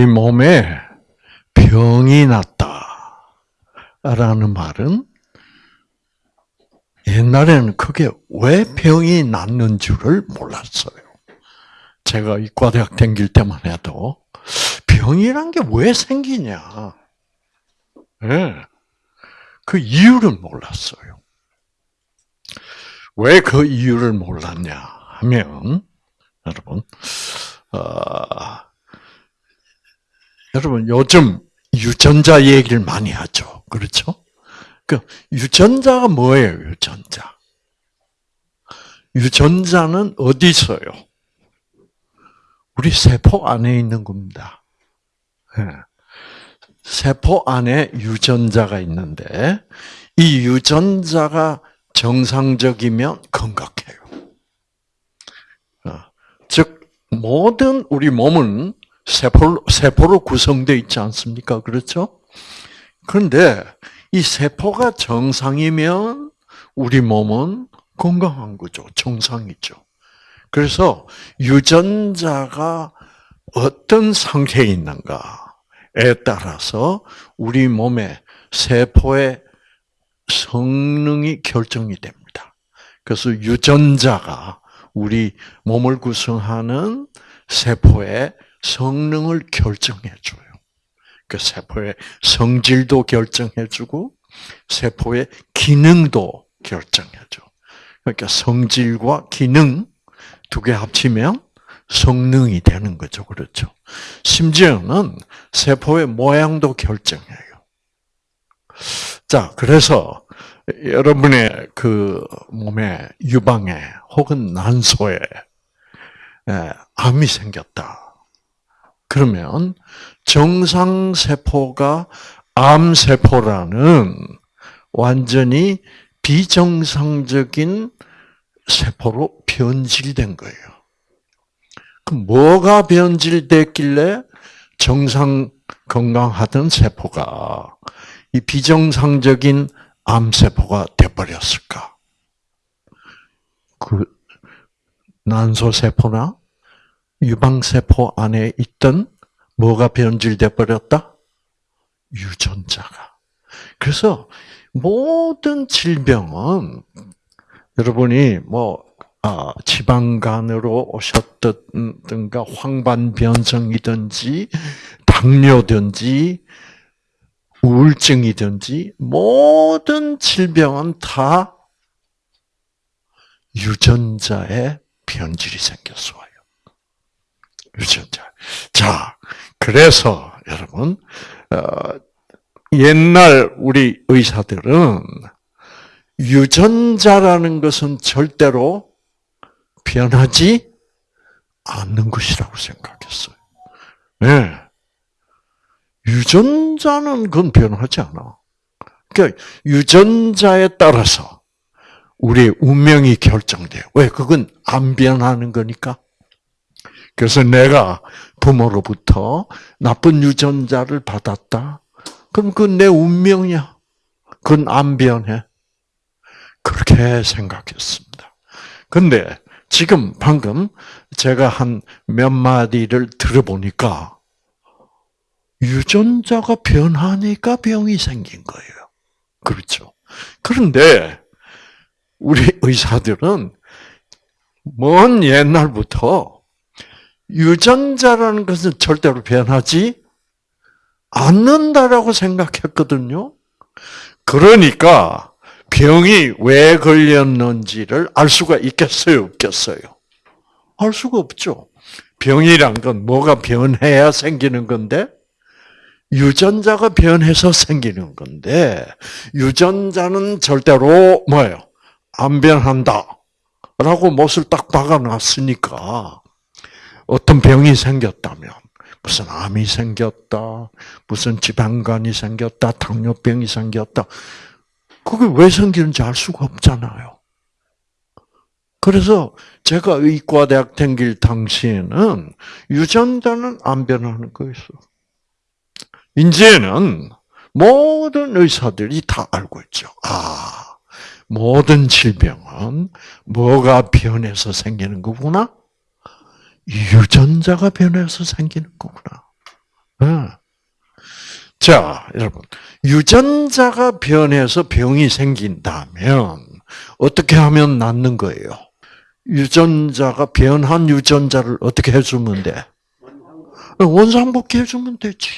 우리 몸에 병이 났다라는 말은 옛날에는 그게 왜 병이 났는 줄을 몰랐어요. 제가 이과대학 다닐 때만 해도 병이란 게 왜 생기냐. 네. 그 이유를 몰랐어요. 왜 그 이유를 몰랐냐 하면, 여러분, 어, 여러분 요즘 유전자 얘기를 많이 하죠. 그렇죠? 그 유전자가 뭐예요? 유전자. 유전자는 어디 있어요? 우리 세포 안에 있는 겁니다. 네. 세포 안에 유전자가 있는데 이 유전자가 정상적이면 건강해요. 어, 즉 모든 우리 몸은 세포, 세포로 구성되어 있지 않습니까? 그렇죠? 그런데 이 세포가 정상이면 우리 몸은 건강한 거죠. 정상이죠. 그래서 유전자가 어떤 상태에 있는가에 따라서 우리 몸의 세포의 성능이 결정이 됩니다. 그래서 유전자가 우리 몸을 구성하는 세포의 성능을 결정해 줘요. 그 세포의 성질도 결정해 주고 세포의 기능도 결정해 줘. 그러니까 성질과 기능 두 개 합치면 성능이 되는 거죠. 그렇죠. 심지어는 세포의 모양도 결정해요. 자, 그래서 여러분의 그 몸의 유방에 혹은 난소에 암이 생겼다. 그러면 정상세포가 암세포라는 완전히 비정상적인 세포로 변질된 거예요. 그럼 뭐가 변질됐길래 정상 건강하던 세포가 이 비정상적인 암세포가 돼버렸을까? 그 난소세포나 유방세포 안에 있던 뭐가 변질돼 버렸다? 유전자가. 그래서 모든 질병은 여러분이 뭐 아, 지방간으로 오셨던가 황반변성이든지 당뇨든지 우울증이든지 모든 질병은 다 유전자의 변질이 생겼어. 유전자. 자, 그래서 여러분 어, 옛날 우리 의사들은 유전자라는 것은 절대로 변하지 않는 것이라고 생각했어요. 네. 유전자는 그건 변하지 않아. 그러니까 유전자에 따라서 우리의 운명이 결정돼요. 왜? 그건 안 변하는 거니까. 그래서 내가 부모로부터 나쁜 유전자를 받았다. 그럼 그건 내 운명이야. 그건 안 변해. 그렇게 생각했습니다. 근데 지금 방금 제가 한 몇 마디를 들어보니까 유전자가 변하니까 병이 생긴 거예요. 그렇죠. 그런데 우리 의사들은 먼 옛날부터 유전자라는 것은 절대로 변하지 않는다라고 생각했거든요. 그러니까 병이 왜 걸렸는지를 알 수가 있겠어요, 없겠어요? 알 수가 없죠. 병이란 건 뭐가 변해야 생기는 건데, 유전자가 변해서 생기는 건데, 유전자는 절대로 뭐예요? 안 변한다. 라고 못을 딱 박아놨으니까, 어떤 병이 생겼다면 무슨 암이 생겼다, 무슨 지방간이 생겼다, 당뇨병이 생겼다. 그게 왜 생기는지 알 수가 없잖아요. 그래서 제가 의과대학 다길 당시에는 유전자는 안 변하는 거였어. 이제는 모든 의사들이 다 알고 있죠. 아, 모든 질병은 뭐가 변해서 생기는 거구나? 유전자가 변해서 생기는 거구나. 어. 자, 여러분. 유전자가 변해서 병이 생긴다면 어떻게 하면 낫는 거예요? 유전자가 변한 유전자를 어떻게 해주면 돼? 원상복귀 해주면 되지.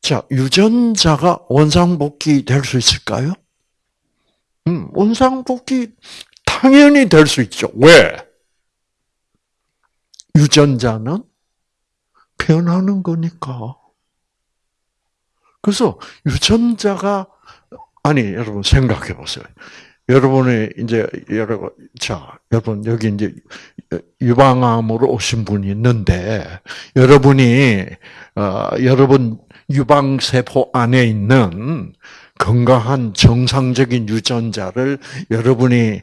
자, 유전자가 원상복귀 될 수 있을까요? 음, 원상복귀 당연히 될 수 있죠. 왜? 유전자는 변하는 거니까. 그래서 유전자가 아니 여러분 생각해 보세요. 여러분이 이제 여러분 자 여러분 여기 이제 유방암으로 오신 분이 있는데 여러분이 어, 여러분 유방 세포 안에 있는 건강한 정상적인 유전자를 여러분이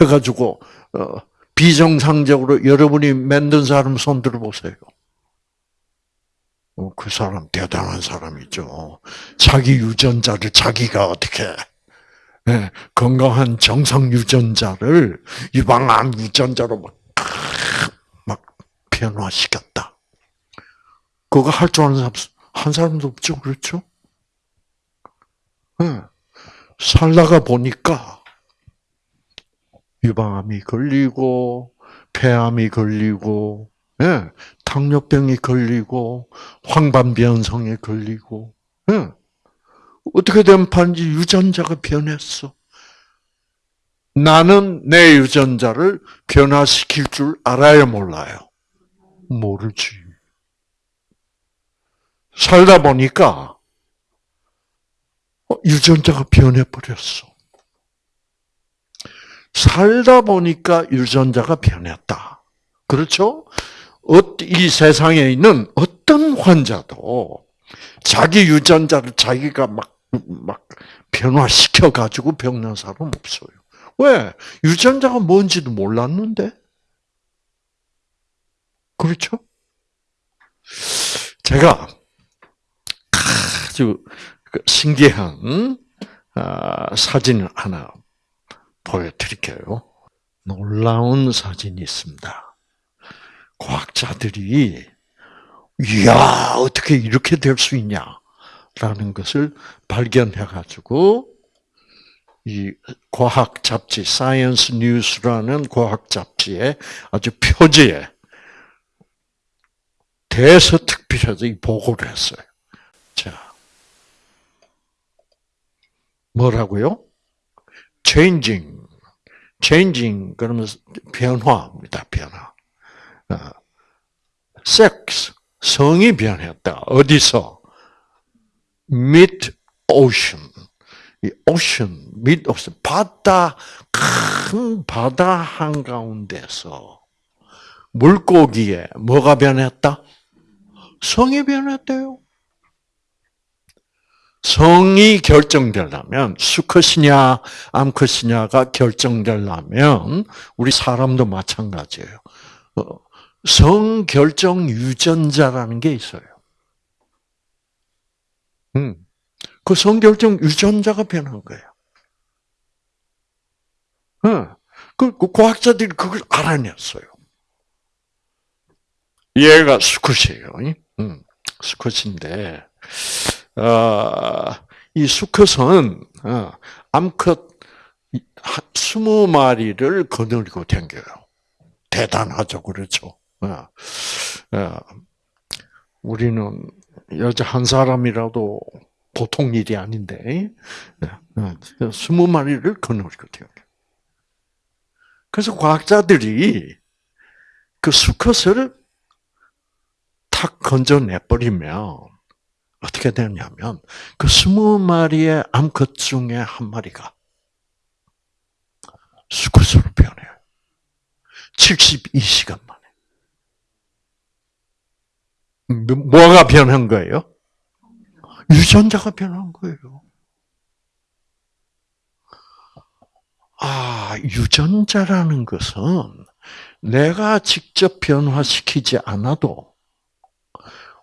해가지고 어, 비정상적으로 여러분이 만든 사람 손 들어보세요. 어, 그 사람 대단한 사람이죠. 자기 유전자를 자기가 어떻게 네, 건강한 정상 유전자를 유방암 유전자로 막, 막 변화시켰다. 그거 할 줄 아는 사람 한 사람도 없죠, 그렇죠? 네. 살다가 보니까 유방암이 걸리고 폐암이 걸리고 네. 당뇨병이 걸리고 황반변성에 걸리고 네. 어떻게 된 판지 유전자가 변했어. 나는 내 유전자를 변화시킬 줄 알아요, 몰라요? 모르지. 살다 보니까 어, 유전자가 변해버렸어. 살다 보니까 유전자가 변했다. 그렇죠? 이 세상에 있는 어떤 환자도 자기 유전자를 자기가 막, 막 변화시켜가지고 병난 사람 없어요. 왜? 유전자가 뭔지도 몰랐는데? 그렇죠? 제가 아주 그 신기한 아, 사진 하나 보여드릴게요. 놀라운 사진이 있습니다. 과학자들이 이야 어떻게 이렇게 될 수 있냐라는 것을 발견해가지고 이 과학 잡지 사이언스 뉴스라는 과학 잡지에 아주 표지에 대서특필해서 이 보고를 했어요. 자, 뭐라고요? changing, changing 그러면 변화입니다. 변화. 섹스 성이 변했다. 어디서? mid ocean. 이 ocean, mid ocean 바다 큰 바다 한 가운데서 물고기에 뭐가 변했다? 성이 변했대요. 성이 결정되려면 수컷이냐 암컷이냐가 결정되려면 우리 사람도 마찬가지예요. 어, 성 결정 유전자라는 게 있어요. 음. 그 성결정 유전자가 변한 거예요. 어. 그, 그 과학자들이 그걸 알아냈어요. 얘가 수컷이에요. 음, 수컷인데, 어, 이 수컷은 어, 암컷 20마리를 거느리고 댕겨요. 대단하죠, 그렇죠? 어, 어, 우리는 여자 한 사람이라도 보통 일이 아닌데, 20마리를 거느리고 댕겨요. 그래서 과학자들이 그 수컷을 탁 건져내버리면 어떻게 되냐면 그 스무 마리의 암컷 중에 한 마리가 수컷으로 변해요. 72시간 만에. 뭐가 변한 거예요? 유전자가 변한 거예요. 아, 유전자라는 것은 내가 직접 변화시키지 않아도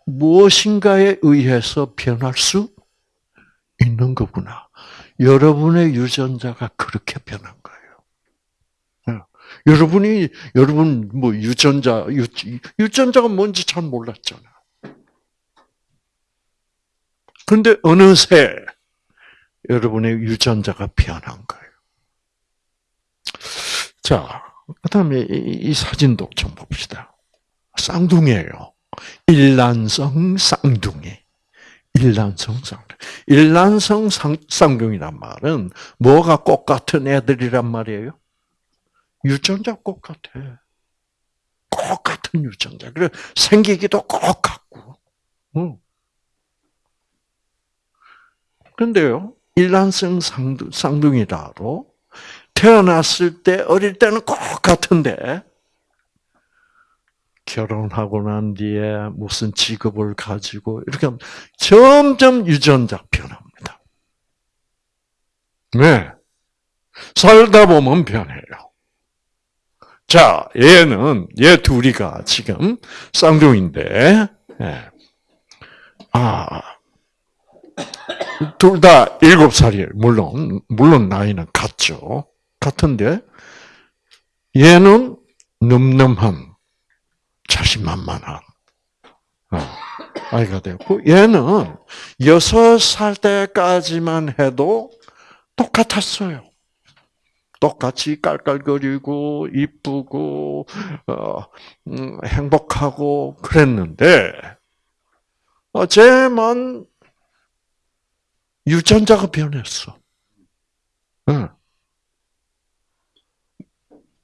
무엇인가에 의해서 변할 수 있는 거구나. 여러분의 유전자가 그렇게 변한 거예요. 여러분이 여러분 뭐 유전자 유, 유전자가 뭔지 잘 몰랐잖아. 그런데 어느새 여러분의 유전자가 변한 거예요. 자, 그다음에 이, 이 사진도 좀 봅시다. 쌍둥이에요. 일란성 쌍둥이. 일란성 쌍둥이. 일란성 쌍둥이란 말은 뭐가 똑같은 애들이란 말이에요? 유전자 똑같아. 똑같은 유전자. 그래 생기기도 똑같고. 응. 그런데요, 일란성 쌍둥이라도 태어났을 때 어릴 때는 똑같은데 결혼하고 난 뒤에 무슨 직업을 가지고 이렇게 점점 유전자 변합니다. 네. 살다 보면 변해요. 자, 얘는, 얘 둘이가 지금 쌍둥이인데, 네. 아, 둘 다 일곱 살이에요. 물론, 물론 나이는 같죠. 같은데, 얘는 늠름한, 자신만만한 어, 아이가 되었고 얘는 여섯 살 때까지만 해도 똑같았어요. 똑같이 깔깔거리고 이쁘고 어, 음, 행복하고 그랬는데 쟤만 유전자가 변했어. 응.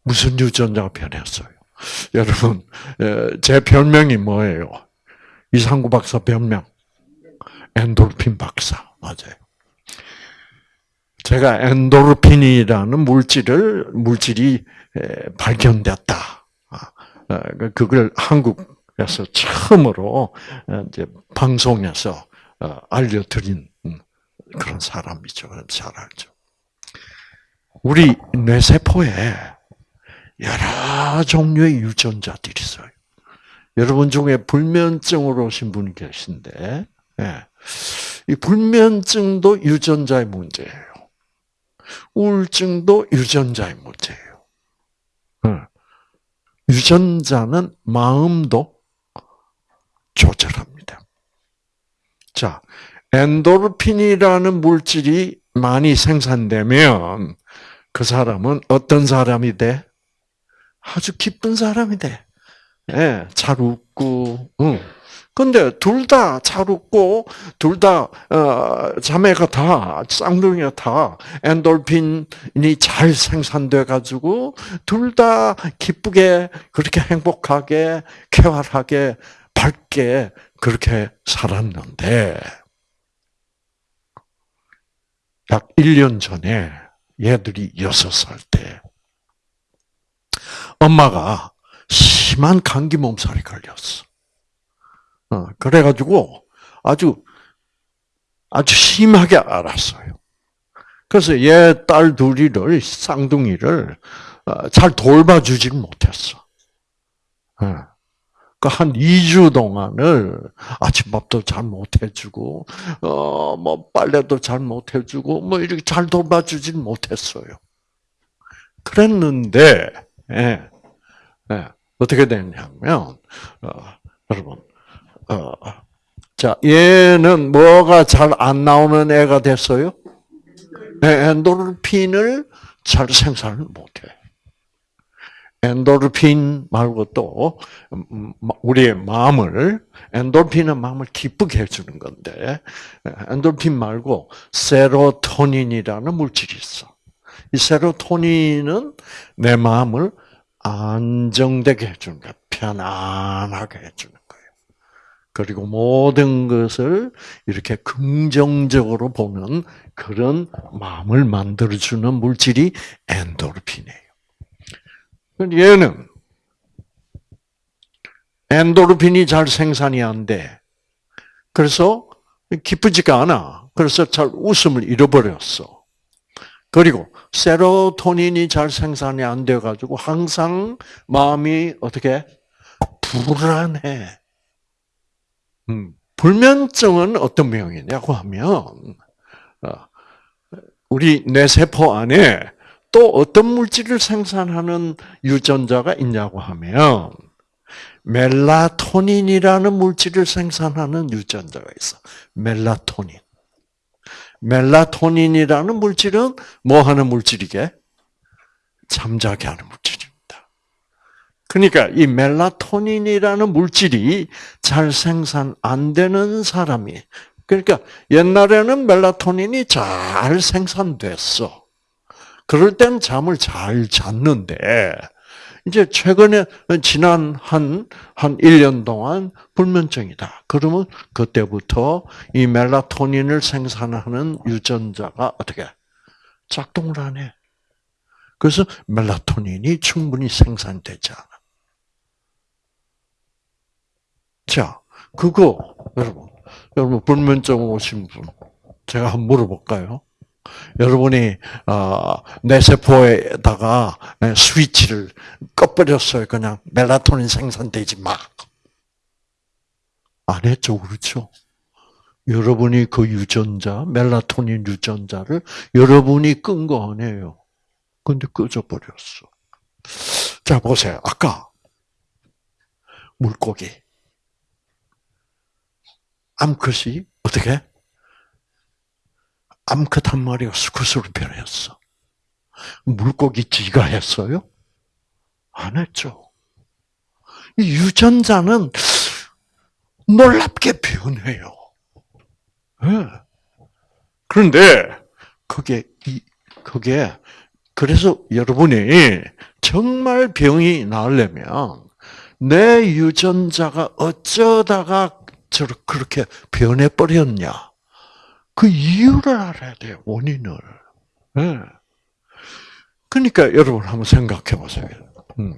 무슨 유전자가 변했어요? 여러분, 제 별명이 뭐예요? 이상구 박사 별명. 엔돌핀 박사. 맞아요. 제가 엔도르핀이라는 물질을, 물질이 발견됐다. 아, 어, 그, 그걸 한국에서 처음으로 어, 이제 방송에서 어, 알려드린 음, 그런 사람이죠. 잘 알죠. 우리 뇌세포에 여러 종류의 유전자들이 있어요. 여러분 중에 불면증으로 오신 분이 계신데, 예. 이 불면증도 유전자의 문제예요. 우울증도 유전자의 문제예요. 예. 유전자는 마음도 조절합니다. 자, 엔도르핀이라는 물질이 많이 생산되면 그 사람은 어떤 사람이 돼? 아주 기쁜 사람이 돼. 예, 잘 웃고, 응. 근데 둘 다 잘 웃고, 둘 다, 어, 자매가 다, 쌍둥이가 다, 엔돌핀이 잘 생산돼가지고, 둘 다 기쁘게, 그렇게 행복하게, 쾌활하게, 밝게, 그렇게 살았는데, 약 1년 전에 얘들이 6살 때, 엄마가 심한 감기 몸살이 걸렸어. 어, 그래가지고 아주 아주 심하게 알았어요. 그래서 얘 딸 둘이를 쌍둥이를 어, 잘 돌봐주질 못했어. 어. 그한 2주 동안을 아침밥도 잘 못해주고, 어, 뭐, 빨래도 잘 못해주고, 뭐, 이렇게 잘 돌봐주질 못했어요. 그랬는데, 예, 예, 어떻게 되냐면, 어, 여러분, 어, 자, 얘는 뭐가 잘 안 나오는 애가 됐어요? 네, 엔도르핀을 잘 생산을 못해. 엔도르핀 말고 또 음, 우리의 마음을 엔도르핀은 마음을 기쁘게 해주는 건데 엔도르핀 말고 세로토닌이라는 물질이 있어. 이 세로토닌은 내 마음을 안정되게 해주는 거야. 편안하게 해주는 거예요. 그리고 모든 것을 이렇게 긍정적으로 보는 그런 마음을 만들어주는 물질이 엔도르핀이에요. 얘는 엔도르핀이 잘 생산이 안 돼. 그래서 기쁘지가 않아. 그래서 잘 웃음을 잃어버렸어. 그리고 세로토닌이 잘 생산이 안 돼 가지고 항상 마음이 어떻게 불안해. 음, 불면증은 어떤 병이냐고 하면 어, 우리 뇌 세포 안에 또 어떤 물질을 생산하는 유전자가 있냐고 하면 멜라토닌이라는 물질을 생산하는 유전자가 있어. 멜라토닌. 멜라토닌이라는 물질은 뭐 하는 물질이게? 잠자게 하는 물질입니다. 그러니까 이 멜라토닌이라는 물질이 잘 생산 안 되는 사람이 그러니까 옛날에는 멜라토닌이 잘 생산됐어. 그럴 땐 잠을 잘 잤는데 이제 최근에 지난 한, 한 1년 동안 불면증이다. 그러면 그때부터 이 멜라토닌을 생산하는 유전자가 어떻게 작동을 안 해. 그래서 멜라토닌이 충분히 생산되지 않아. 자, 그거 여러분, 여러분 불면증 오신 분 제가 한번 물어볼까요? 여러분이 어, 뇌세포에다가 스위치를 꺼버렸어요. 그냥 멜라토닌 생산되지 마. 안 했죠, 그렇죠? 여러분이 그 유전자, 멜라토닌 유전자를 여러분이 끈 거 아니에요. 근데 꺼져버렸어. 자, 보세요. 아까 물고기. 암컷이 어떻게? 암컷 한 마리가 수컷으로 변했어. 물고기 쥐가 했어요? 안 했죠. 이 유전자는 놀랍게 변해요. 네. 그런데 그게 이 그게 그래서 여러분이 정말 병이 나으려면 내 유전자가 어쩌다가 저렇게 변해 버렸냐? 그 이유를 알아야 돼요, 원인을. 네. 그러니까 여러분 한번 생각해 보세요. 음.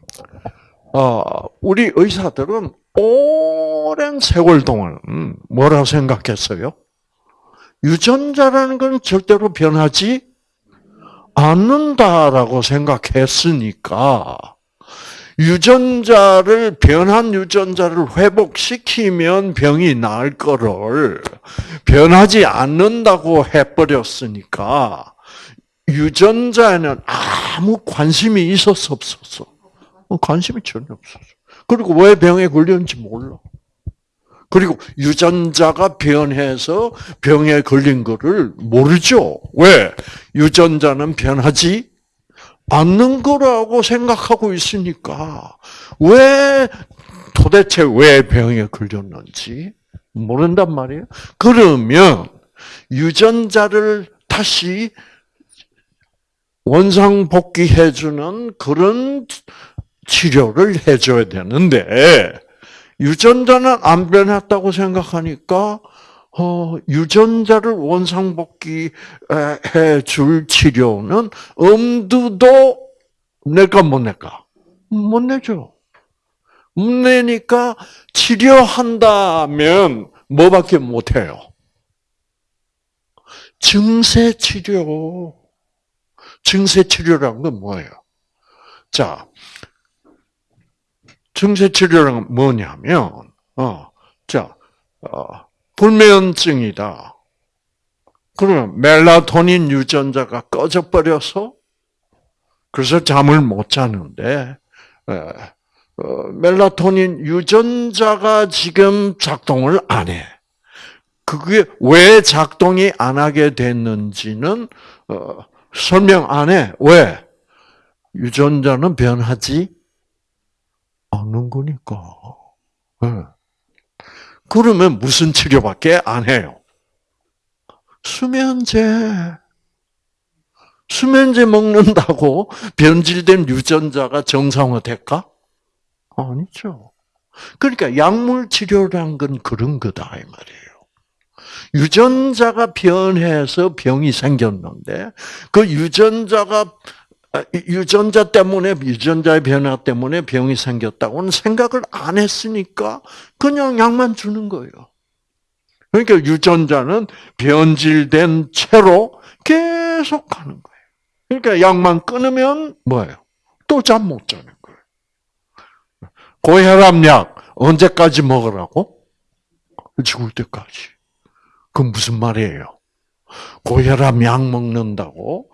어, 우리 의사들은 오랜 세월 동안 음, 뭐라고 생각했어요? 유전자라는 건 절대로 변하지 않는다라고 생각했으니까 유전자를 변한 유전자를 회복시키면 병이 나을 거를 변하지 않는다고 해버렸으니까 유전자에는 아무 관심이 있었어 없었어? 어, 관심이 전혀 없었어. 그리고 왜 병에 걸렸는지 몰라. 그리고 유전자가 변해서 병에 걸린 거를 모르죠. 왜? 유전자는 변하지 않는 거라고 생각하고 있으니까 왜 도대체 왜 병에 걸렸는지 모른단 말이에요. 그러면 유전자를 다시 원상 복귀해 주는 그런 치료를 해 줘야 되는데 유전자는 안 변했다고 생각하니까 어, 유전자를 원상복귀해 줄 치료는 엄두도 낼까 못 낼까? 못 내죠. 못 내니까 치료한다면 뭐밖에 못 해요? 증세 치료. 증세 치료라는 건 뭐예요? 자, 증세 치료는 뭐냐면, 어, 자, 어, 불면증이다. 그러면 멜라토닌 유전자가 꺼져버려서 그래서 잠을 못 자는데 어, 멜라토닌 유전자가 지금 작동을 안 해. 그게 왜 작동이 안 하게 됐는지는 어, 설명 안 해. 왜? 유전자는 변하지 않는 거니까. 네. 그러면 무슨 치료밖에 안 해요? 수면제. 수면제 먹는다고 변질된 유전자가 정상화 될까? 아니죠. 그러니까 약물 치료란 건 그런 거다 이 말이에요. 유전자가 변해서 병이 생겼는데 그 유전자가 아, 유전자 때문에 유전자의 변화 때문에 병이 생겼다고는 생각을 안 했으니까 그냥 약만 주는 거예요. 그러니까 유전자는 변질된 채로 계속 가는 거예요. 그러니까 약만 끊으면 뭐예요? 또 잠 못 자는 거예요. 고혈압약 언제까지 먹으라고? 죽을 때까지. 그건 무슨 말이에요? 고혈압 약 먹는다고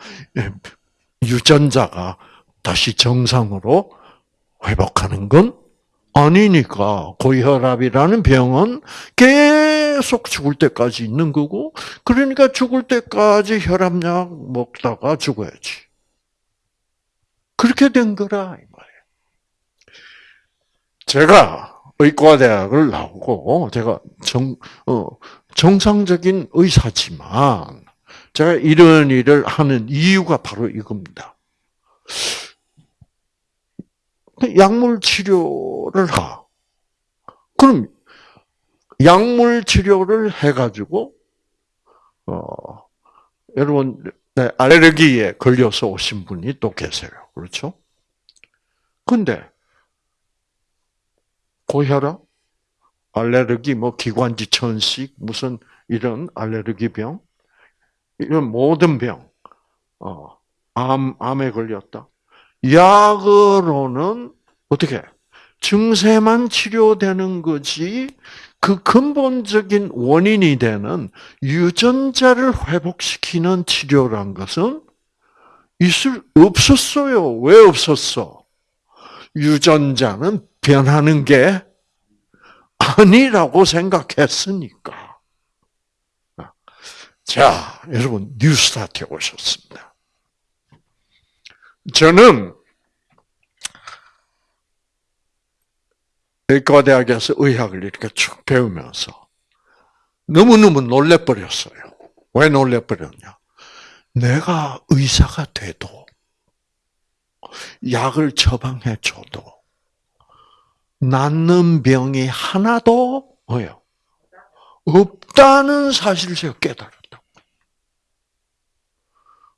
유전자가 다시 정상으로 회복하는 건 아니니까 고혈압이라는 병은 계속 죽을 때까지 있는 거고 그러니까 죽을 때까지 혈압약 먹다가 죽어야지. 그렇게 된 거라 이 말이에요. 제가 의과대학을 나오고 제가 정 어, 정상적인 의사지만 제가 이런 일을 하는 이유가 바로 이겁니다. 약물 치료를 하. 그럼 약물 치료를 해가지고 어, 여러분 네, 알레르기에 걸려서 오신 분이 또 계세요. 그렇죠? 근데 고혈압, 알레르기, 뭐 기관지 천식, 무슨 이런 알레르기 병, 이런 모든 병, 어, 암, 암에 걸렸다. 약으로는 어떻게 증세만 치료되는 거지 그 근본적인 원인이 되는 유전자를 회복시키는 치료란 것은 있을 없었어요. 왜 없었어? 유전자는 변하는 게 아니라고 생각했으니까. 자, 여러분 뉴스타트에 오셨습니다. 저는 의과대학에서 의학을 이렇게 쭉 배우면서 너무너무 놀래버렸어요. 왜 놀래버렸냐? 내가 의사가 돼도 약을 처방해 줘도 낫는 병이 하나도 뭐요? 없다는 사실을 제가 깨달았다.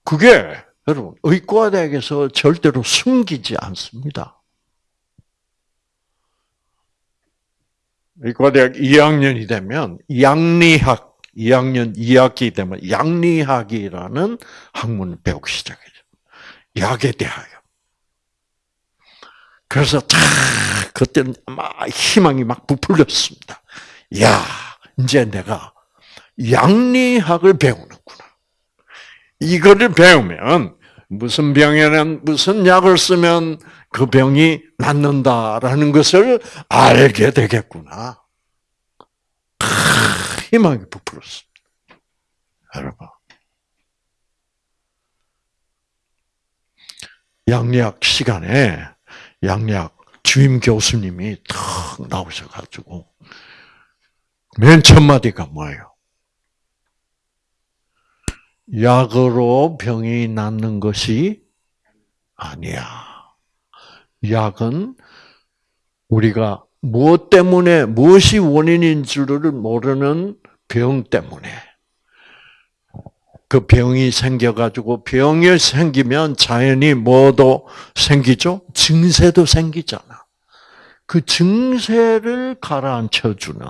그게 여러분 의과대학에서 절대로 숨기지 않습니다. 의과대학 2학년이 되면 양리학 2학년 2학기 되면 양리학이라는 학문을 배우기 시작해요. 약에 대하여. 그래서 탁 그때는 막 희망이 막 부풀렸습니다. 야, 이제 내가 양리학을 배우는구나. 이거를 배우면 무슨 병에는 무슨 약을 쓰면 그 병이 낫는다라는 것을 알게 되겠구나. 희망이 부풀었습니다. 여러분. 양리학 시간에 양리학 주임 교수님이 탁 나오셔가지고 맨 첫 마디가 뭐예요? 약으로 병이 낫는 것이 아니야. 약은 우리가 무엇 때문에 무엇이 원인인 줄을 모르는 병 때문에 그 병이 생겨가지고 병이 생기면 자연히 뭐도 생기죠? 증세도 생기잖아. 그 증세를 가라앉혀주는,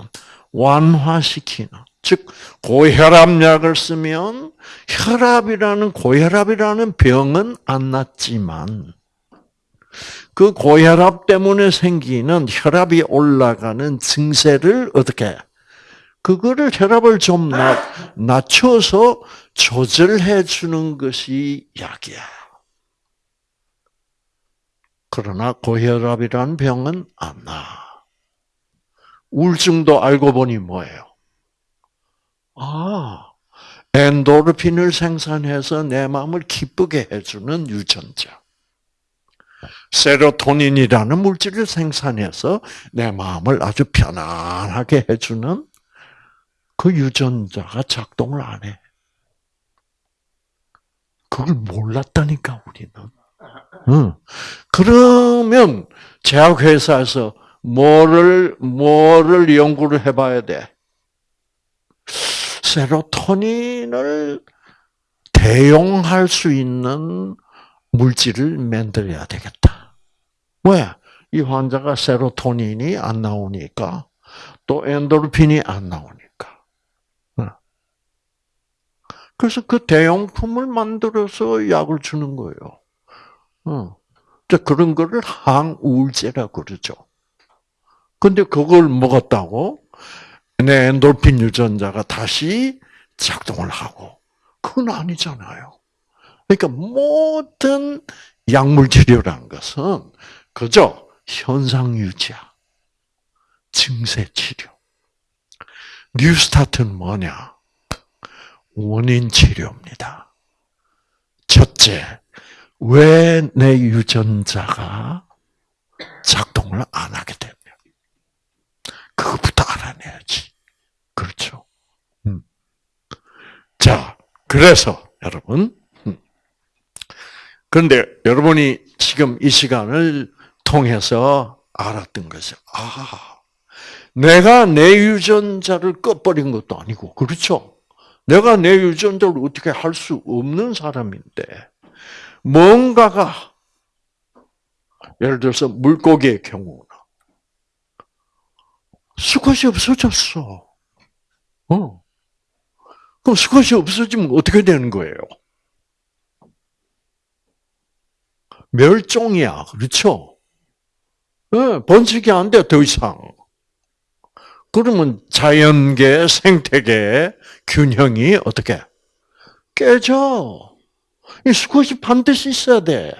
완화시키는, 즉, 고혈압약을 쓰면 혈압이라는, 고혈압이라는 병은 안 낫지만, 그 고혈압 때문에 생기는 혈압이 올라가는 증세를 어떻게 그거를 혈압을 좀 낮, 낮춰서 조절해 주는 것이 약이야. 그러나 고혈압이라는 병은 안 나. 우울증도 알고 보니 뭐예요? 아, 엔도르핀을 생산해서 내 마음을 기쁘게 해주는 유전자. 세로토닌이라는 물질을 생산해서 내 마음을 아주 편안하게 해주는 그 유전자가 작동을 안 해. 그걸 몰랐다니까 우리는. 응. 그러면 제약회사에서 뭐를 뭐를 연구를 해봐야 돼? 세로토닌을 대용할 수 있는 물질을 만들어야 되겠다. 왜? 이 환자가 세로토닌이 안 나오니까 또 엔도르핀이 안 나오니까. 그래서 그 대용품을 만들어서 약을 주는 거예요. 어. 그런 거를 항우울제라 그러죠. 근데 그걸 먹었다고 내 엔돌핀 유전자가 다시 작동을 하고 그건 아니잖아요. 그러니까 모든 약물 치료라는 것은 그저 현상 유지야. 증세 치료. 뉴스타트는 뭐냐? 원인 치료입니다. 첫째, 왜 내 유전자가 작동을 안 하게 됐냐? 그것부터 알아내야지. 그렇죠. 음. 자, 그래서 여러분, 음. 그런데 여러분이 지금 이 시간을 통해서 알았던 것이, 아, 내가 내 유전자를 꺼버린 것도 아니고, 그렇죠? 내가 내 유전자를 어떻게 할 수 없는 사람인데, 뭔가가, 예를 들어서 물고기의 경우나, 수컷이 없어졌어. 어. 그럼 수컷이 없어지면 어떻게 되는 거예요? 멸종이야. 그렇죠? 네, 번식이 안 돼, 더 이상. 그러면 자연계, 생태계 균형이 어떻게? 깨져. 이 수컷이 반드시 있어야 돼.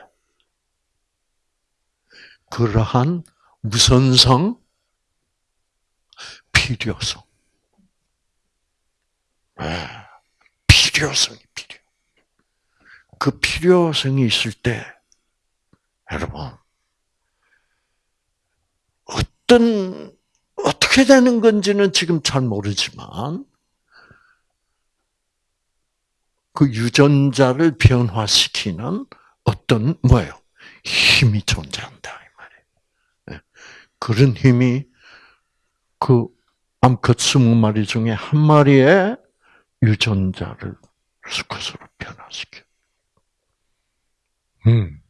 그러한 무선성, 필요성. 네. 필요성이 필요. 그 필요성이 있을 때, 여러분, 어떤 어떻게 되는 건지는 지금 잘 모르지만 그 유전자를 변화시키는 어떤 뭐예요? 힘이 존재한다 이 말이에요. 네. 그런 힘이 그 암컷 스무 마리 중에 한 마리의 유전자를 수컷으로 변화시켜. 음.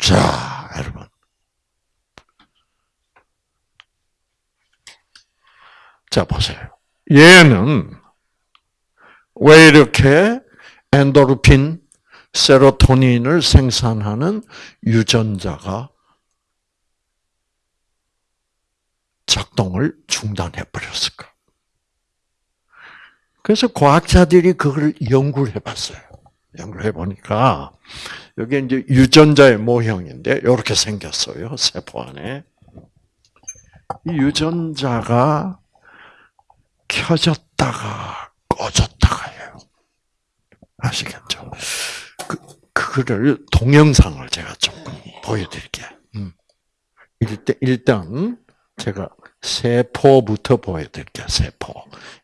자, 여러분. 자, 보세요. 얘는 왜 이렇게 엔도르핀, 세로토닌을 생산하는 유전자가 작동을 중단해 버렸을까? 그래서 과학자들이 그걸 연구를 해봤어요. 연구를 해보니까 여기 이제 유전자의 모형인데 이렇게 생겼어요. 세포 안에 이 유전자가 켜졌다가 꺼졌다가 해요. 아시겠죠? 그, 그거를 동영상을 제가 조금 보여드릴게요. 음. 일단, 일단, 제가 세포부터 보여드릴게요. 세포.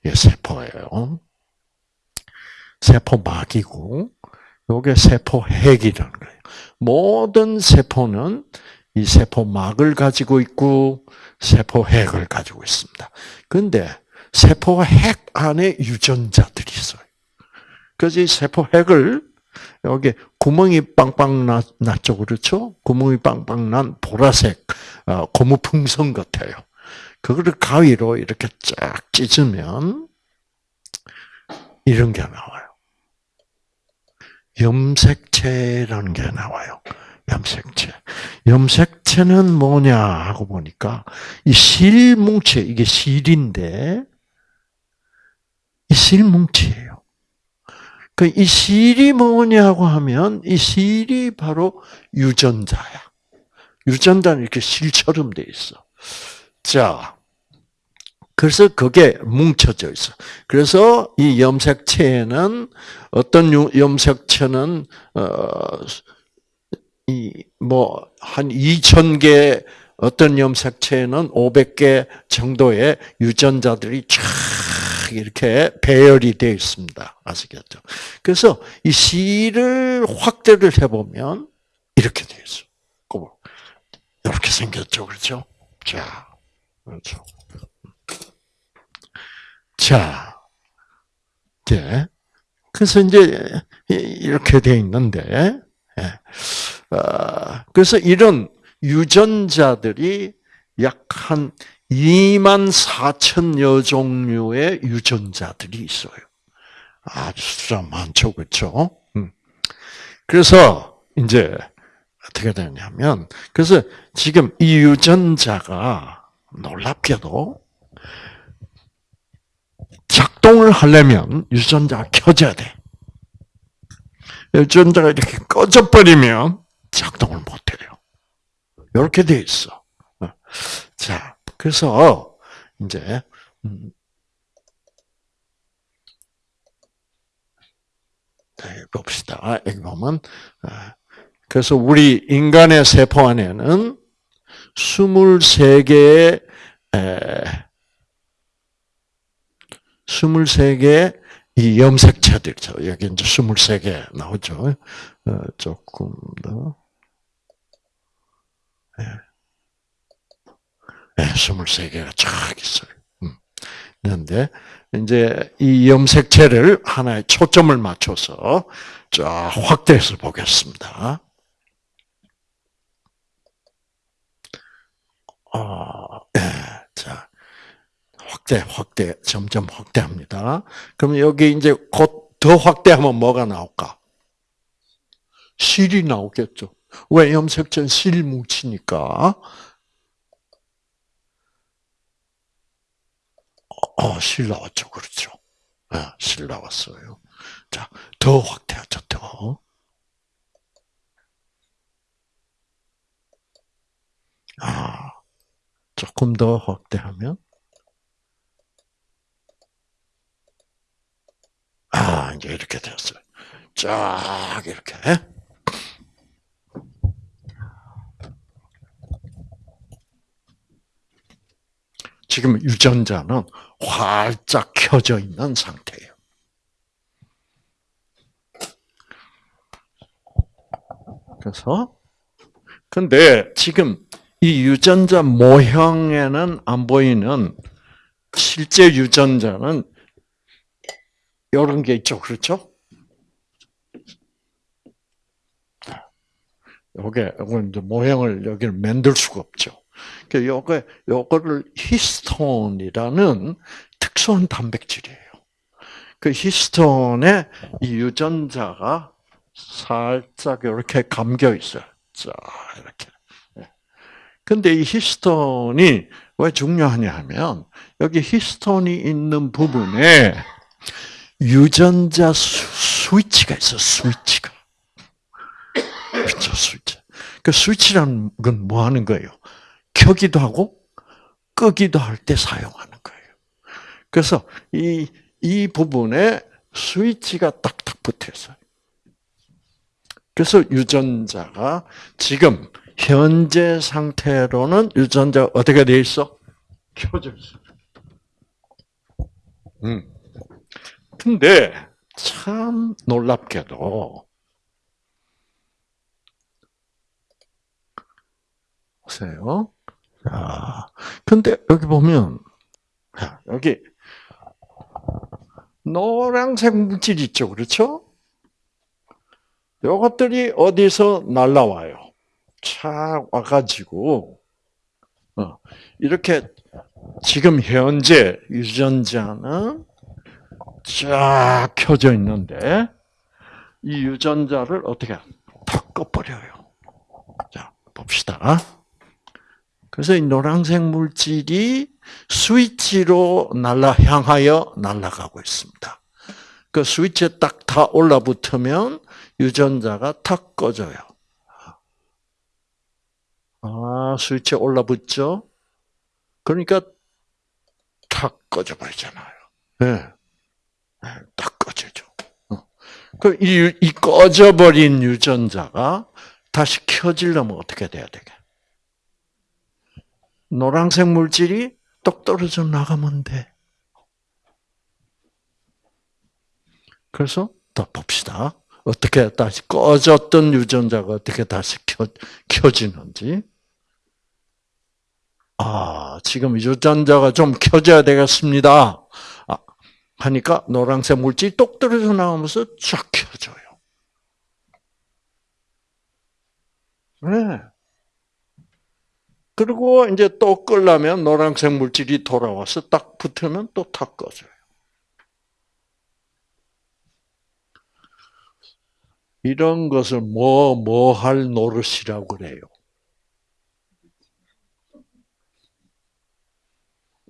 이 세포예요. 세포막이고, 요게 세포핵이라는 거예요. 모든 세포는 이 세포막을 가지고 있고, 세포핵을 가지고 있습니다. 근데 세포 핵 안에 유전자들이 있어요. 그래서 이 세포 핵을 여기 구멍이 빵빵 났죠, 그렇죠? 구멍이 빵빵 난 보라색 어, 고무 풍선 같아요. 그거를 가위로 이렇게 쫙 찢으면 이런 게 나와요. 염색체라는 게 나와요. 염색체. 염색체는 뭐냐 하고 보니까 이 실뭉체 이게 실인데 이 실뭉치예요. 그 이 실이 뭐냐고 하면 이 실이 바로 유전자야. 유전자는 이렇게 실처럼 돼 있어. 자, 그래서 그게 뭉쳐져 있어. 그래서 이 염색체에는 어떤 염색체는 어이뭐한 2천 개 어떤 염색체에는 500개 정도의 유전자들이 쫙 이렇게 배열이 되어 있습니다. 아시겠죠? 그래서 이 C를 확대를 해보면 이렇게 되어 있어. 이렇게 생겼죠. 그렇죠? 자, 그렇죠. 자, 네. 그래서 이제 이렇게 되어 있는데, 예. 어, 그래서 이런 유전자들이 약한 2만 4천여 종류의 유전자들이 있어요. 아주 숫자 많죠, 그렇죠? 그래서 이제 어떻게 되냐면, 그래서 지금 이 유전자가 놀랍게도 작동을 하려면 유전자가 켜져야 돼. 유전자가 이렇게 꺼져버리면 작동을 못해요. 이렇게 돼 있어. 어. 자, 그래서 이제 봅시다. 여기 보면 어, 그래서 우리 인간의 세포 안에는 23개의 23개의 이 염색체들이죠. 여기 이제 23개 나오죠. 어, 조금 더. 예. 네. 네, 23개가 쫙 있어요. 음. 그런데, 이제 이 염색체를 하나의 초점을 맞춰서 쫙 확대해서 보겠습니다. 어, 네. 자, 확대, 확대, 점점 확대합니다. 그럼 여기 이제 곧 더 확대하면 뭐가 나올까? 실이 나오겠죠. 왜 염색전 실 뭉치니까. 어, 실 나왔죠. 그렇죠. 네, 실 나왔어요. 자, 더 확대하죠, 더. 아, 조금 더 확대하면 아, 이제 이렇게 됐어요. 쫙, 이렇게. 지금 유전자는 활짝 켜져 있는 상태예요. 그래서, 근데 지금 이 유전자 모형에는 안 보이는 실제 유전자는 이런 게 있죠. 그렇죠? 요게, 요거 이제 모형을 여기를 만들 수가 없죠. 그 요거, 요거를 히스톤이라는 특수한 단백질이에요. 그 히스톤에 이 유전자가 살짝 이렇게 감겨 있어요. 자, 이렇게. 예. 근데 이 히스톤이 왜 중요하냐 하면, 여기 히스톤이 있는 부분에 유전자 스, 위치가 있어, 스위치가. 그렇죠, 스위치. 그 스위치라는 건 뭐 하는 거예요? 켜기도 하고, 끄기도 할 때 사용하는 거예요. 그래서 이, 이 부분에 스위치가 딱딱 붙어 있어요. 그래서 유전자가 지금 현재 상태로는 유전자 어떻게 돼 있어? 켜져 있어. 음. 근데 참 놀랍게도 보세요. 자, 근데 여기 보면 여기 노란색 물질 있죠, 그렇죠? 이것들이 어디서 날라와요? 착 와가지고 어, 이렇게 지금 현재 유전자는 쫙 켜져 있는데 이 유전자를 어떻게 다 꺼버려요. 자 봅시다. 그래서 이 노란색 물질이 스위치로 날라 향하여 날아가고 있습니다. 그 스위치에 딱 다 올라붙으면 유전자가 탁 꺼져요. 아, 스위치에 올라붙죠? 그러니까 탁 꺼져 버리잖아요. 네. 딱 꺼지죠. 어. 그 이, 이 꺼져버린 유전자가 다시 켜지려면 어떻게 돼야 되게? 노란색 물질이 똑 떨어져 나가면 돼. 그래서 더 봅시다. 어떻게 다시 꺼졌던 유전자가 어떻게 다시 켜, 켜지는지. 아, 지금 유전자가 좀 켜져야 되겠습니다. 하니까 노란색 물질이 똑 떨어져 나오면서 쫙 켜져요. 네. 그리고 이제 또 끌려면 노란색 물질이 돌아와서 딱 붙으면 또 탁 꺼져요. 이런 것을 뭐, 뭐 할 노릇이라고 그래요.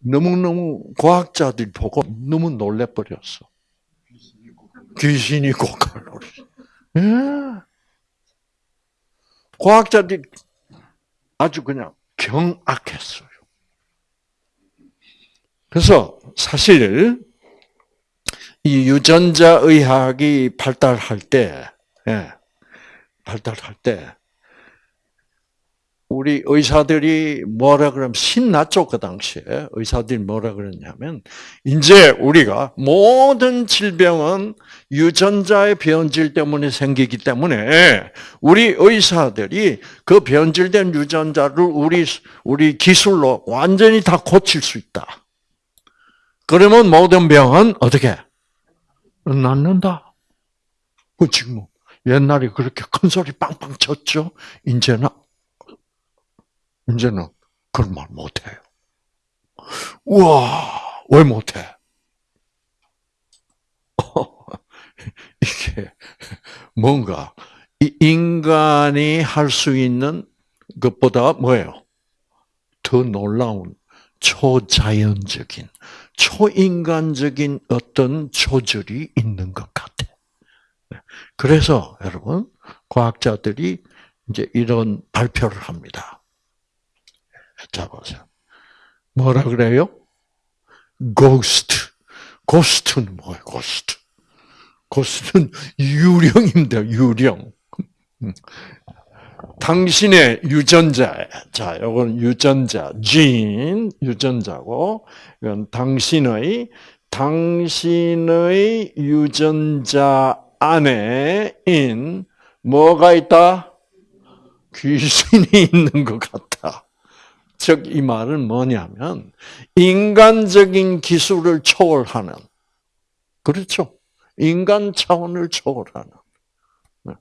너무너무 과학자들이 보고 너무 놀래버렸어. 귀신이 고칼로리. 예. 과학자들이 아주 그냥 경악했어요. 그래서 사실 이 유전자 의학이 발달할 때, 예, 발달할 때 우리 의사들이 뭐라 그러면 신났죠 그 당시에 의사들이 뭐라 그랬냐면 이제 우리가 모든 질병은 유전자의 변질 때문에 생기기 때문에 우리 의사들이 그 변질된 유전자를 우리 우리 기술로 완전히 다 고칠 수 있다. 그러면 모든 병은 어떻게 낫는다. 그 지금 옛날에 그렇게 큰 소리 빵빵 쳤죠. 이제는 이제는 그런 말 못해요. 우와, 왜 못해? 이게 뭔가 인간이 할 수 있는 것보다 뭐예요? 더 놀라운 초자연적인, 초인간적인 어떤 조절이 있는 것 같아. 그래서 여러분, 과학자들이 이제 이런 발표를 합니다. 자 보세요. 뭐라 그래요? ghost. Ghost는 뭐예요? Ghost. Ghost는 유령입니다. 유령. 당신의 유전자, 자, 이건 유전자, 진, 유전자고, 이건 당신의, 당신의 유전자 안에 인 뭐가 있다? 귀신이 있는 것 같다. 즉, 이 말은 뭐냐면, 인간적인 기술을 초월하는, 그렇죠. 인간 차원을 초월하는, 네.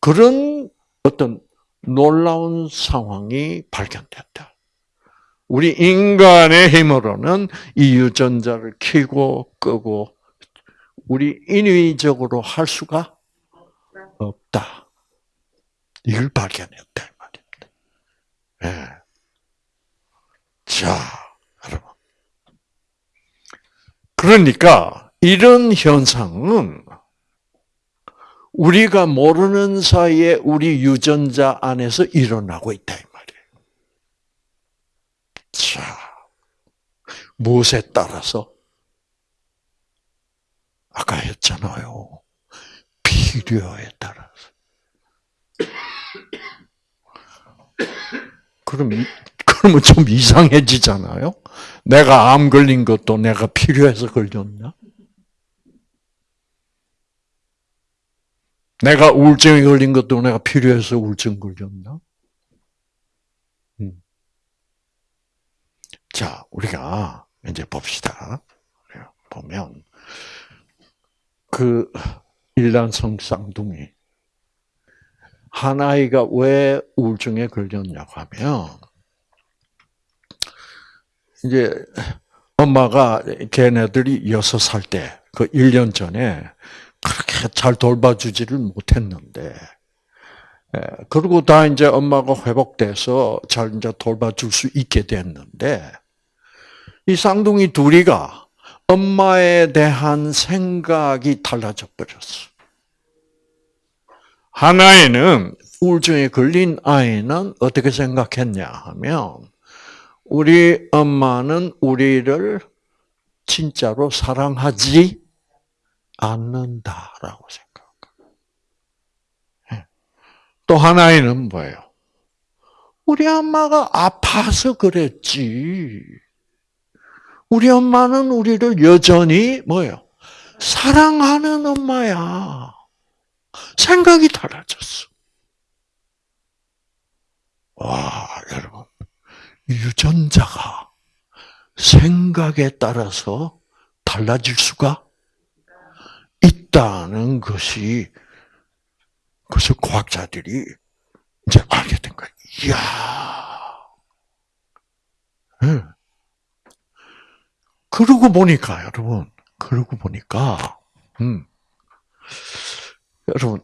그런 어떤 놀라운 상황이 발견됐다. 우리 인간의 힘으로는 이 유전자를 켜고 끄고 우리 인위적으로 할 수가 없다. 이걸 발견했다 말입니다. 네. 자, 여러분. 그러니까 이런 현상은 우리가 모르는 사이에 우리 유전자 안에서 일어나고 있다 이 말이에요. 자, 무엇에 따라서? 아까 했잖아요. 필요에 따라서. 그럼 그러면 좀 이상해지잖아요. 내가 암 걸린 것도 내가 필요해서 걸렸나? 내가 우울증에 걸린 것도 내가 필요해서 우울증 걸렸나? 음. 자, 우리가 이제 봅시다. 보면 그 일란성 쌍둥이 한 아이가 왜 우울증에 걸렸냐고 하면 이제 엄마가 걔네들이 여섯 살 때, 그 1년 전에 그렇게 잘 돌봐주지를 못했는데, 예, 그리고 다 이제 엄마가 회복돼서 잘 이제 돌봐줄 수 있게 됐는데, 이 쌍둥이 둘이가 엄마에 대한 생각이 달라져 버렸어. 하나에는 우울증에 걸린 아이는 어떻게 생각했냐 하면 우리 엄마는 우리를 진짜로 사랑하지 않는다라고 생각합니다. 예. 또 하나에는 뭐예요? 우리 엄마가 아파서 그랬지. 우리 엄마는 우리를 여전히 뭐예요? 사랑하는 엄마야. 생각이 달라졌어. 와, 여러분. 유전자가 생각에 따라서 달라질 수가 있다는 것이 그래서 과학자들이 이제 알게 된 거예요. 이야. 네. 그러고 보니까 여러분, 그러고 보니까 음. 여러분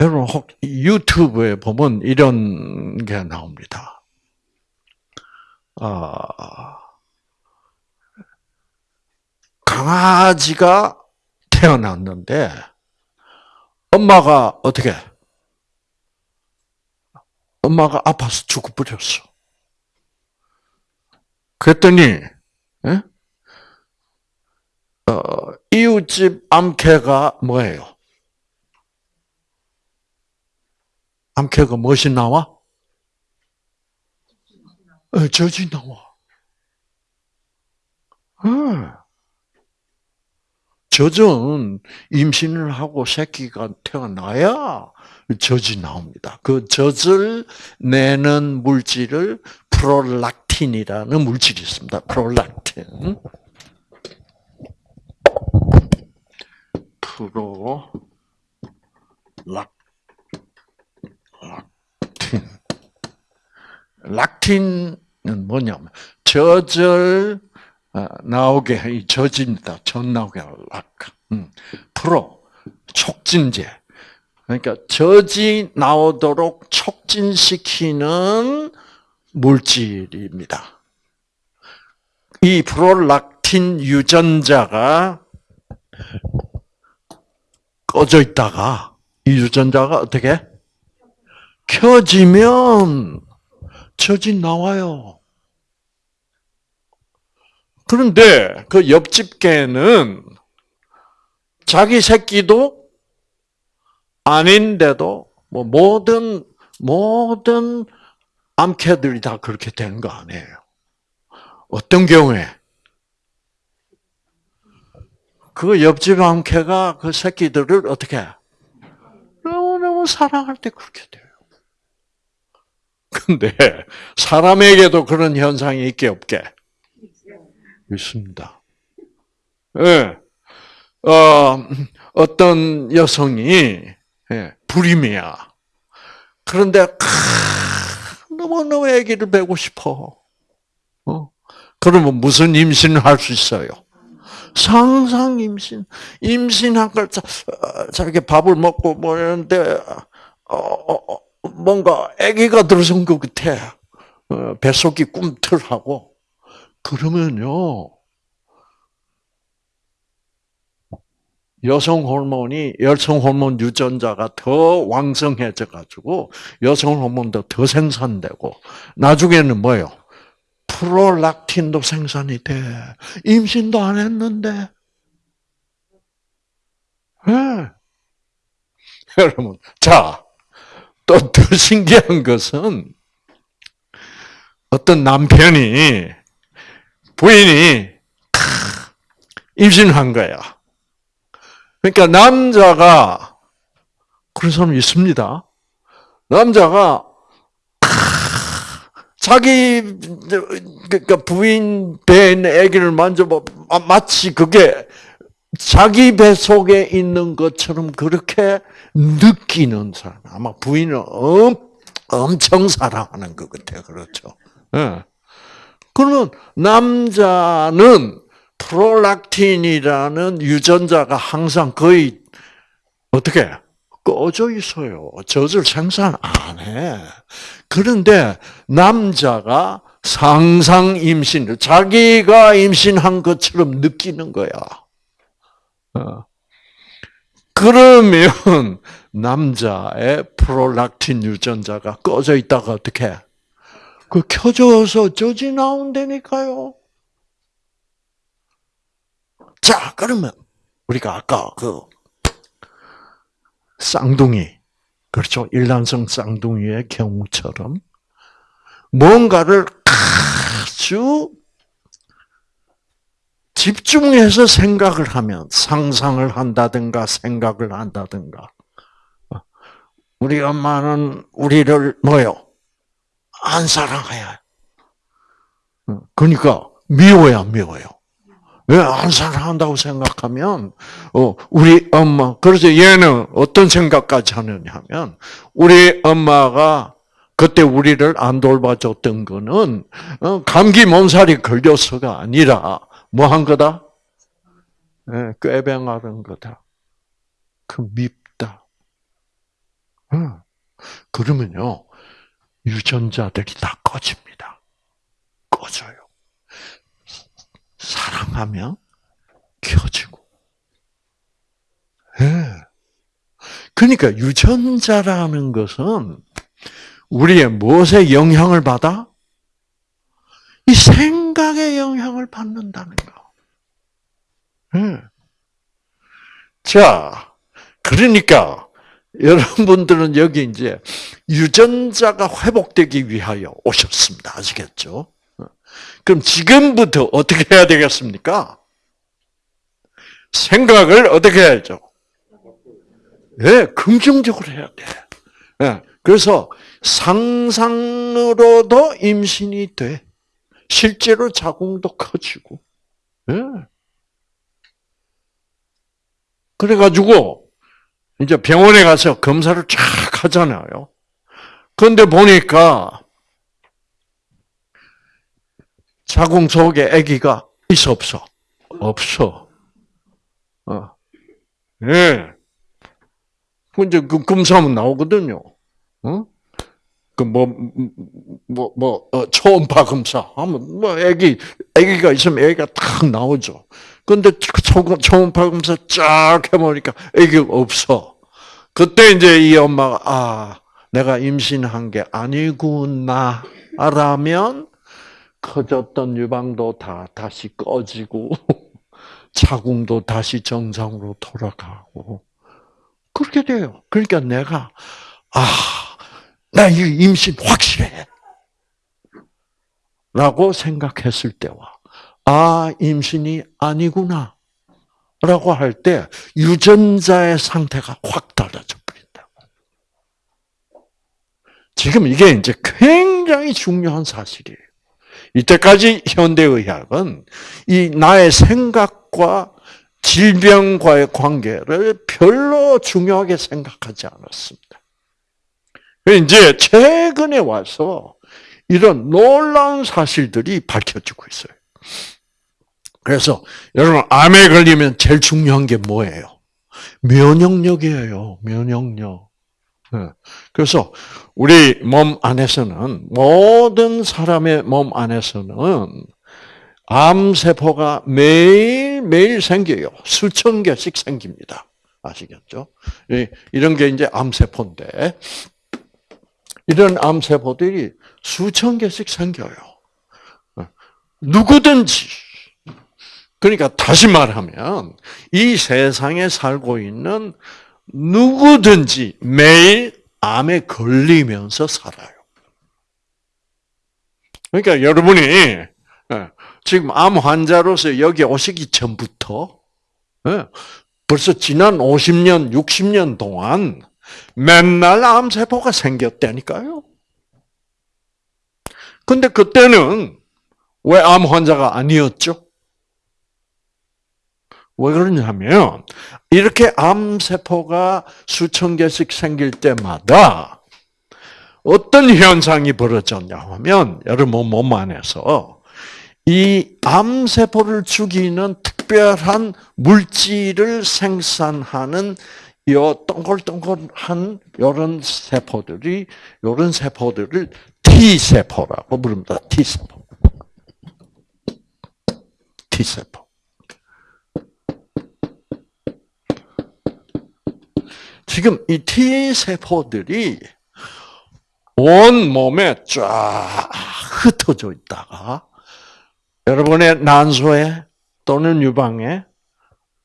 여러분 혹 유튜브에 보면 이런 게 나옵니다. 아, 강아지가 태어났는데 엄마가 어떻게? 엄마가 아파서 죽어버렸어. 그랬더니 에? 어, 이웃집 암캐가 뭐예요? 암캐가 무엇이 나와? 어, 젖이 나와. 어. 젖은 임신을 하고 새끼가 태어나야 젖이 나옵니다. 그 젖을 내는 물질을 프롤락틴이라는 물질이 있습니다. 프롤락틴. 프로 락 락틴. 락틴은 뭐냐면 젖을 어, 나오게 이 젖입니다. 젖 나오게 락. 음. 프로 촉진제. 그러니까 젖이 나오도록 촉진시키는 물질입니다. 이 프롤락틴 유전자가 꺼져 있다가 이 유전자가 어떻게 켜지면 젖이 나와요. 그런데 그 옆집 개는 자기 새끼도 아닌데도 뭐 모든 모든 암캐들이 다 그렇게 되는 거 아니에요. 어떤 경우에 그 옆집 암캐가 그 새끼들을 어떻게 너무너무 사랑할 때 그렇게 돼요. 근데 사람에게도 그런 현상이 있게 없게 있습니다. 예. 네. 어, 어떤 여성이 예, 불임이야. 그런데 너무너무 아기를 배고 싶어. 어? 그러면 무슨 임신을 할 수 있어요? 상상 임신. 임신한 걸 자, 어, 자기 밥을 먹고 뭐 이런데 어, 어, 어 뭔가 아기가 들어선 것 같아. 어, 뱃속이 꿈틀하고 그러면요. 여성 호르몬이 여성 호르몬 유전자가 더 왕성해져 가지고 여성 호르몬도 더 생산되고 나중에는 뭐예요? 프롤락틴도 생산이 돼. 임신도 안 했는데. 네. 여러분, 자, 또 더 신기한 것은 어떤 남편이 부인이 임신한 거야. 그러니까 남자가 그런 사람 있습니다. 남자가 자기 그러니까 부인 있는 아기를 만져봐 마치 그게 자기 배 속에 있는 것처럼 그렇게 느끼는 사람. 아마 부인은 엄, 엄청 사랑하는 것 같아요. 그렇죠. 예. 그러면 남자는 프롤락틴이라는 유전자가 항상 거의 어떻게 꺼져 있어요. 젖을 생산 안 해. 그런데 남자가 상상 임신을 자기가 임신한 것처럼 느끼는 거야. 어. 그러면 남자의 프롤락틴 유전자가 꺼져 있다가 어떻게? 그 켜져서 젖이 나온다니까요. 자, 그러면 우리가 아까 그 쌍둥이, 그렇죠? 일란성 쌍둥이의 경우처럼 뭔가를 아주 집중해서 생각을 하면 상상을 한다든가 생각을 한다든가 우리 엄마는 우리를 뭐요? 안 사랑해요. 그러니까 미워야 미워요. 왜 안 사랑한다고 생각하면 어 우리 엄마 그래서 얘는 어떤 생각까지 하느냐 하면 우리 엄마가 그때 우리를 안 돌봐줬던 거는 어, 감기 몸살이 걸려서가 아니라 뭐 한 거다? 네, 꾀병하는 거다. 그 밉다. 어. 그러면요 유전자들이 다 꺼집니다. 꺼져요. 사랑하면 켜지고 그러니까 유전자라는 것은 우리의 무엇에 영향을 받아? 이 생 각에 영향을 받는다는 거. 네. 자, 그러니까 여러분들은 여기 이제 유전자가 회복되기 위하여 오셨습니다. 아시겠죠? 그럼 지금부터 어떻게 해야 되겠습니까? 생각을 어떻게 해야죠? 예, 네, 긍정적으로 해야 돼. 네, 그래서 상상으로도 임신이 돼. 실제로 자궁도 커지고. 예. 네. 그래가지고 이제 병원에 가서 검사를 쫙 하잖아요. 그런데 보니까 자궁 속에 아기가 있어 없어? 없어. 어. 예. 근데 그 검사하면 나오거든요. 어? 그 뭐 뭐뭐 어, 초음파 검사 하면 뭐 아기 아기가 있으면 아기가 딱 나오죠. 근데 초음파 검사 쫙 해보니까 아기가 없어. 그때 이제 이 엄마가 아 내가 임신한 게 아니구나 라면 커졌던 유방도 다 다시 꺼지고 자궁도 다시 정상으로 돌아가고 그렇게 돼요. 그러니까 내가 아, 나 이 임신 확실해. 라고 생각했을 때와 아, 임신이 아니구나. 라고 할 때 유전자의 상태가 확 달라져 버린다. 지금 이게 이제 굉장히 중요한 사실이에요. 이때까지 현대의학은 이 나의 생각과 질병과의 관계를 별로 중요하게 생각하지 않았습니다. 이제 최근에 와서 이런 놀라운 사실들이 밝혀지고 있어요. 그래서 여러분 암에 걸리면 제일 중요한 게 뭐예요? 면역력이에요. 면역력. 네. 그래서 우리 몸 안에서는 모든 사람의 몸 안에서는 암 세포가 매일 매일 생겨요. 수천 개씩 생깁니다. 아시겠죠? 이런 게 이제 암 세포인데 이런 암세포들이 수천 개씩 생겨요. 누구든지 그러니까 다시 말하면 이 세상에 살고 있는 누구든지 매일 암에 걸리면서 살아요. 그러니까 여러분이 예, 지금 암 환자로서 여기 오시기 전부터 예, 벌써 지난 50년, 60년 동안 맨날 암세포가 생겼다니까요. 근데 그때는 왜 암 환자가 아니었죠? 왜 그러냐면 이렇게 암세포가 수천 개씩 생길 때마다 어떤 현상이 벌어졌냐 하면 여러분 몸 안에서 이 암세포를 죽이는 특별한 물질을 생산하는 요 동글동글한 요런 세포들이 요런 세포들을 T 세포라고 부릅니다. T 세포. T 세포. 지금 이 T 세포들이 온 몸에 쫙 흩어져 있다가 여러분의 난소에 또는 유방에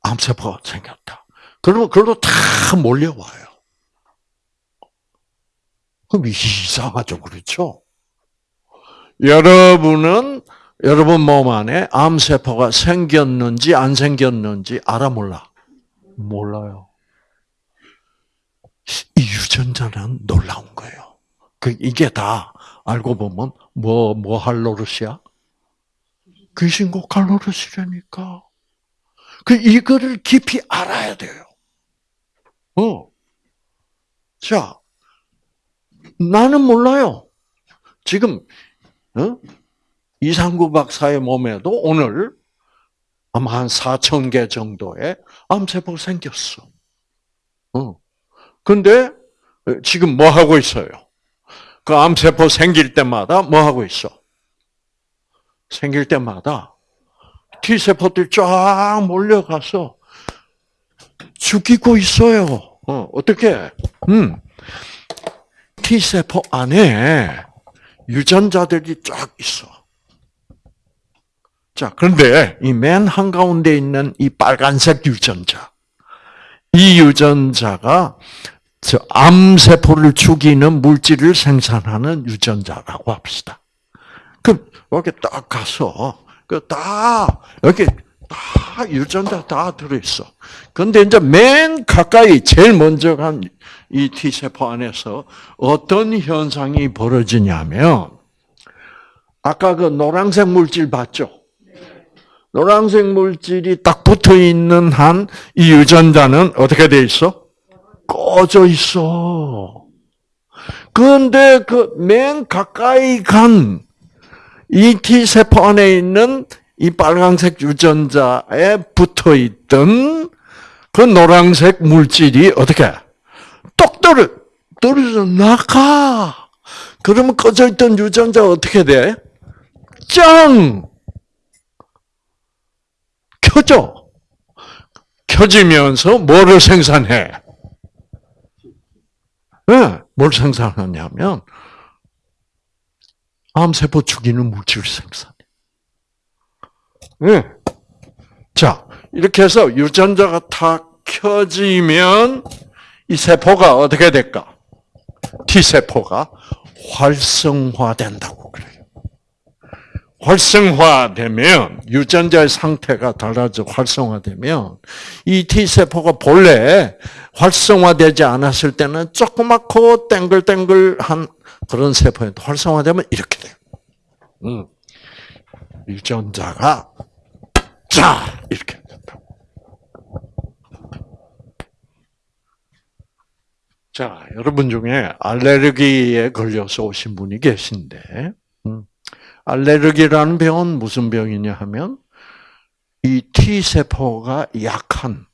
암세포가 생겼다. 그러면 그걸로 다 몰려와요. 그럼 이상하죠, 그렇죠? 여러분은 여러분 몸 안에 암세포가 생겼는지 안 생겼는지 알아 몰라? 몰라요. 이 유전자는 놀라운 거예요. 그 이게 다 알고 보면 뭐 뭐 할 노릇이야? 귀신고 갈 노릇이라니까. 그 이거를 깊이 알아야 돼요. 어. 자, 나는 몰라요. 지금 어? 이상구 박사의 몸에도 오늘 아마 한 4천 개 정도의 암세포가 생겼어. 어. 근데 지금 뭐 하고 있어요? 그 암세포 생길 때마다 뭐 하고 있어? 생길 때마다 T세포들이 쫙 몰려가서 죽이고 있어요. 어, 어떻게? 음. T세포 안에 유전자들이 쫙 있어. 자, 그런데 이 맨 한가운데 있는 이 빨간색 유전자. 이 유전자가 저 암세포를 죽이는 물질을 생산하는 유전자라고 합시다. 그럼 이렇게 딱 가서 그 다 여기 다 유전자 다 들어있어. 근데 이제 맨 가까이 제일 먼저 간 이 T세포 안에서 어떤 현상이 벌어지냐면 아까 그 노란색 물질 봤죠? 노란색 물질이 딱 붙어 있는 한 이 유전자는 어떻게 돼 있어? 꺼져 있어. 그런데 그 맨 가까이 간 이 T세포 안에 있는 이 빨간색 유전자에 붙어 있던 그 노란색 물질이 어떻게 똑 떨어 떨어져 나가. 그러면 꺼져 있던 유전자 어떻게 돼? 짱 켜져. 켜지면서 뭐를 생산해? 네, 뭘 생산하냐면 암세포 죽이는 물질을 생산해. 네. 자, 이렇게 해서 유전자가 탁 켜지면 이 세포가 어떻게 될까? T세포가 활성화된다고 그래요. 활성화되면 유전자의 상태가 달라져 활성화되면 이 T세포가 본래 활성화되지 않았을 때는 조그맣고 땡글땡글한 그런 세포인데 활성화되면 이렇게 돼요. 음. 유전자가 자 이렇게 된다. 자 여러분 중에 알레르기에 걸려서 오신 분이 계신데 음. 알레르기라는 병은 무슨 병이냐 하면 이 T 세포가 약한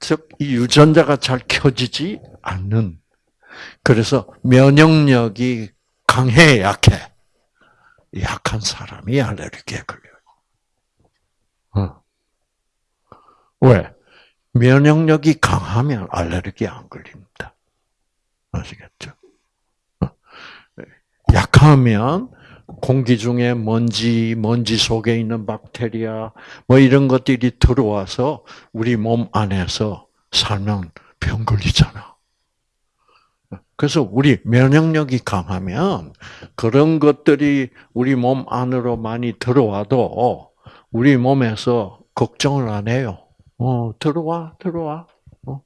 즉 이 유전자가 잘 켜지지 않는 그래서 면역력이 강해 약해 약한 사람이 알레르기에 걸려요. 어. 왜? 면역력이 강하면 알레르기 안 걸립니다. 아시겠죠? 어. 약하면 공기 중에 먼지, 먼지 속에 있는 박테리아, 뭐 이런 것들이 들어와서 우리 몸 안에서 살면 병 걸리잖아. 그래서 우리 면역력이 강하면 그런 것들이 우리 몸 안으로 많이 들어와도 우리 몸에서 걱정을 안 해요. 어, 들어와, 들어와. 어,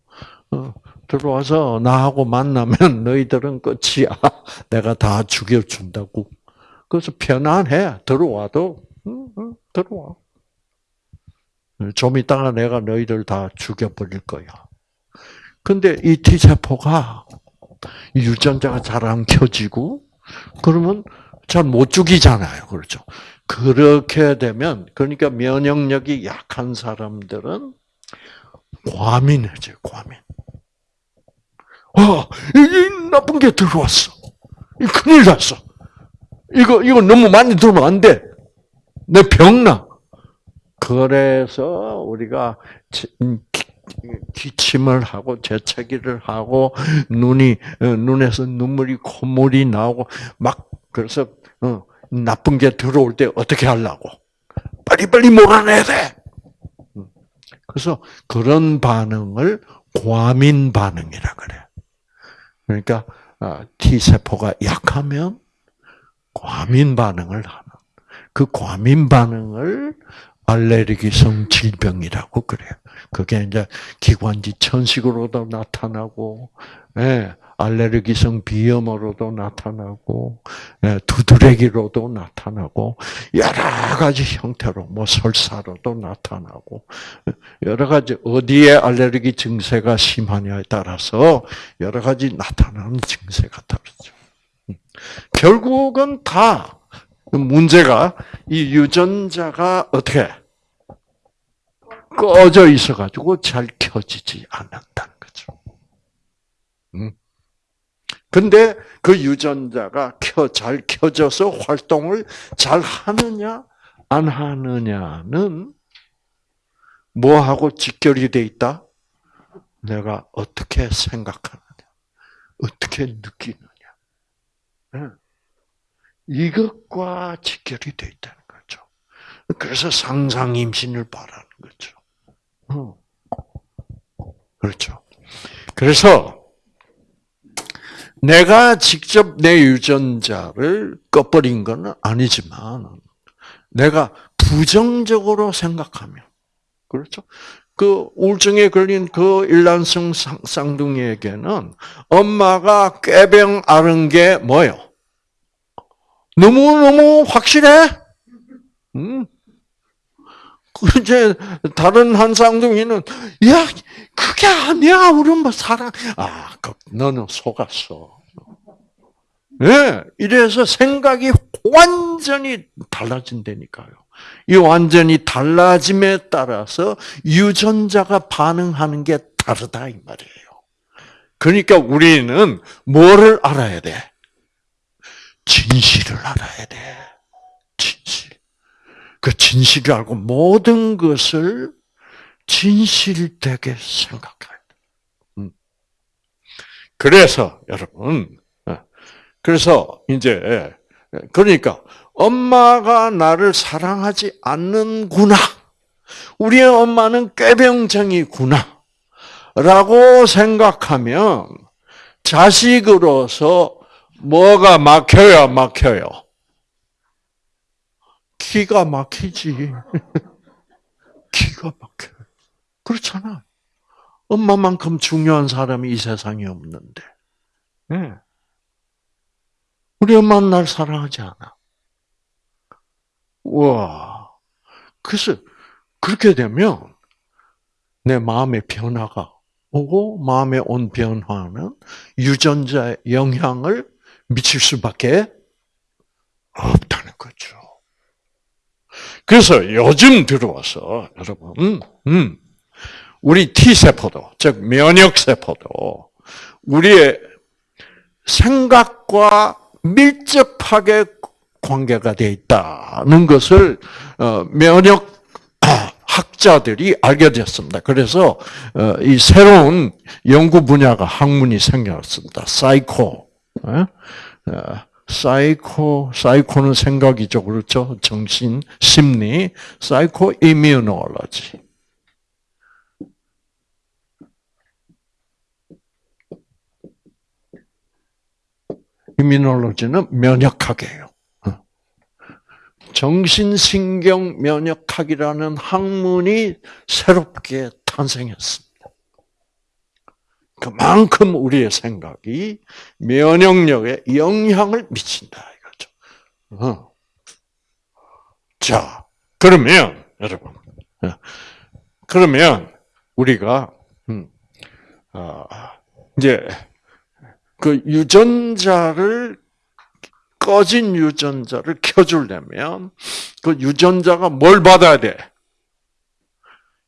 어, 들어와서 나하고 만나면 너희들은 끝이야. 내가 다 죽여준다고. 그래서 편안해. 들어와도, 응, 응, 들어와. 좀 이따가 내가 너희들 다 죽여버릴 거야. 근데 이 T세포가 유전자가 잘 안 켜지고, 그러면 잘 못 죽이잖아요. 그렇죠. 그렇게 되면, 그러니까 면역력이 약한 사람들은 과민해져요, 과민. 와, 이 나쁜 게 들어왔어. 큰일 났어. 이거, 이거 너무 많이 들으면 안 돼. 내 병나. 그래서 우리가 음, 기침을 하고 재채기를 하고 눈이 어, 눈에서 눈물이 콧물이 나오고 막 그래서 어, 나쁜 게 들어올 때 어떻게 하려고 빨리빨리 몰아내야 돼. 음. 그래서 그런 반응을 과민 반응이라 그래. 그러니까 아, T 세포가 약하면 과민 반응을 하는 그 과민 반응을 알레르기성 질병이라고 그래요. 그게 이제 기관지 천식으로도 나타나고, 예, 알레르기성 비염으로도 나타나고, 예, 두드레기로도 나타나고, 여러 가지 형태로, 뭐 설사로도 나타나고, 여러 가지 어디에 알레르기 증세가 심하냐에 따라서 여러 가지 나타나는 증세가 다르죠. 음. 결국은 다 문제가 이 유전자가 어떻게 꺼져 있어가지고 잘 켜지지 않는다는 거죠. 음. 근데 그 유전자가 켜, 잘 켜져서 활동을 잘 하느냐, 안 하느냐는 뭐하고 직결이 돼 있다? 내가 어떻게 생각하느냐, 어떻게 느끼느냐. 이것과 직결이 돼 있다는 거죠. 그래서 상상 임신을 바라는 거죠. 어. 그렇죠. 그래서 내가 직접 내 유전자를 꺼버린 건 아니지만 내가 부정적으로 생각하면 그렇죠. 그 우울증에 걸린 그 일란성 쌍둥이에게는 엄마가 꾀병 앓은 게 뭐요? 너무너무 확실해? 음. 이제 다른 한 쌍둥이는 야 그게 아니야 우리 엄마 사랑 아 그, 너는 속았어. 예, 네, 이래서 생각이 완전히 달라진다니까요. 이 완전히 달라짐에 따라서 유전자가 반응하는 게 다르다 이 말이에요. 그러니까 우리는 뭐를 알아야 돼? 진실을 알아야 돼. 그 진실을 알고 모든 것을 진실되게 생각해야 돼. 음. 그래서 여러분, 어, 그래서 이제 그러니까 엄마가 나를 사랑하지 않는구나. 우리의 엄마는 꾀병쟁이구나. 라고 생각하면 자식으로서 뭐가 막혀야 막혀요? 기가 막히지. 기가 막혀. 그렇잖아. 엄마만큼 중요한 사람이 이 세상에 없는데. 네. 우리 엄마는 날 사랑하지 않아. 와. 그래서 그렇게 되면 내 마음의 변화가 오고 마음에 온 변화는 유전자의 영향을 미칠 수밖에 없다는 거죠. 그래서 요즘 들어와서 여러분, 음, 음, 우리 T 세포도 즉 면역 세포도 우리의 생각과 밀접하게 관계가 되어 있다는 것을 어, 면역 학자들이 알게 됐습니다. 그래서 어, 이 새로운 연구 분야가 학문이 생겼습니다. 사이코. 어? 사이코, 사이코는 생각이죠. 그렇죠? 정신, 심리. Psycho immunology. 이뮤놀로지는 면역학이에요. 정신신경 면역학이라는 학문이 새롭게 탄생했습니다. 그만큼 우리의 생각이 면역력에 영향을 미친다 이거죠. 어. 자, 그러면 여러분, 어, 그러면 우리가 음, 어, 이제 그 유전자를 꺼진 유전자를 켜주려면 그 유전자가 뭘 받아야 돼?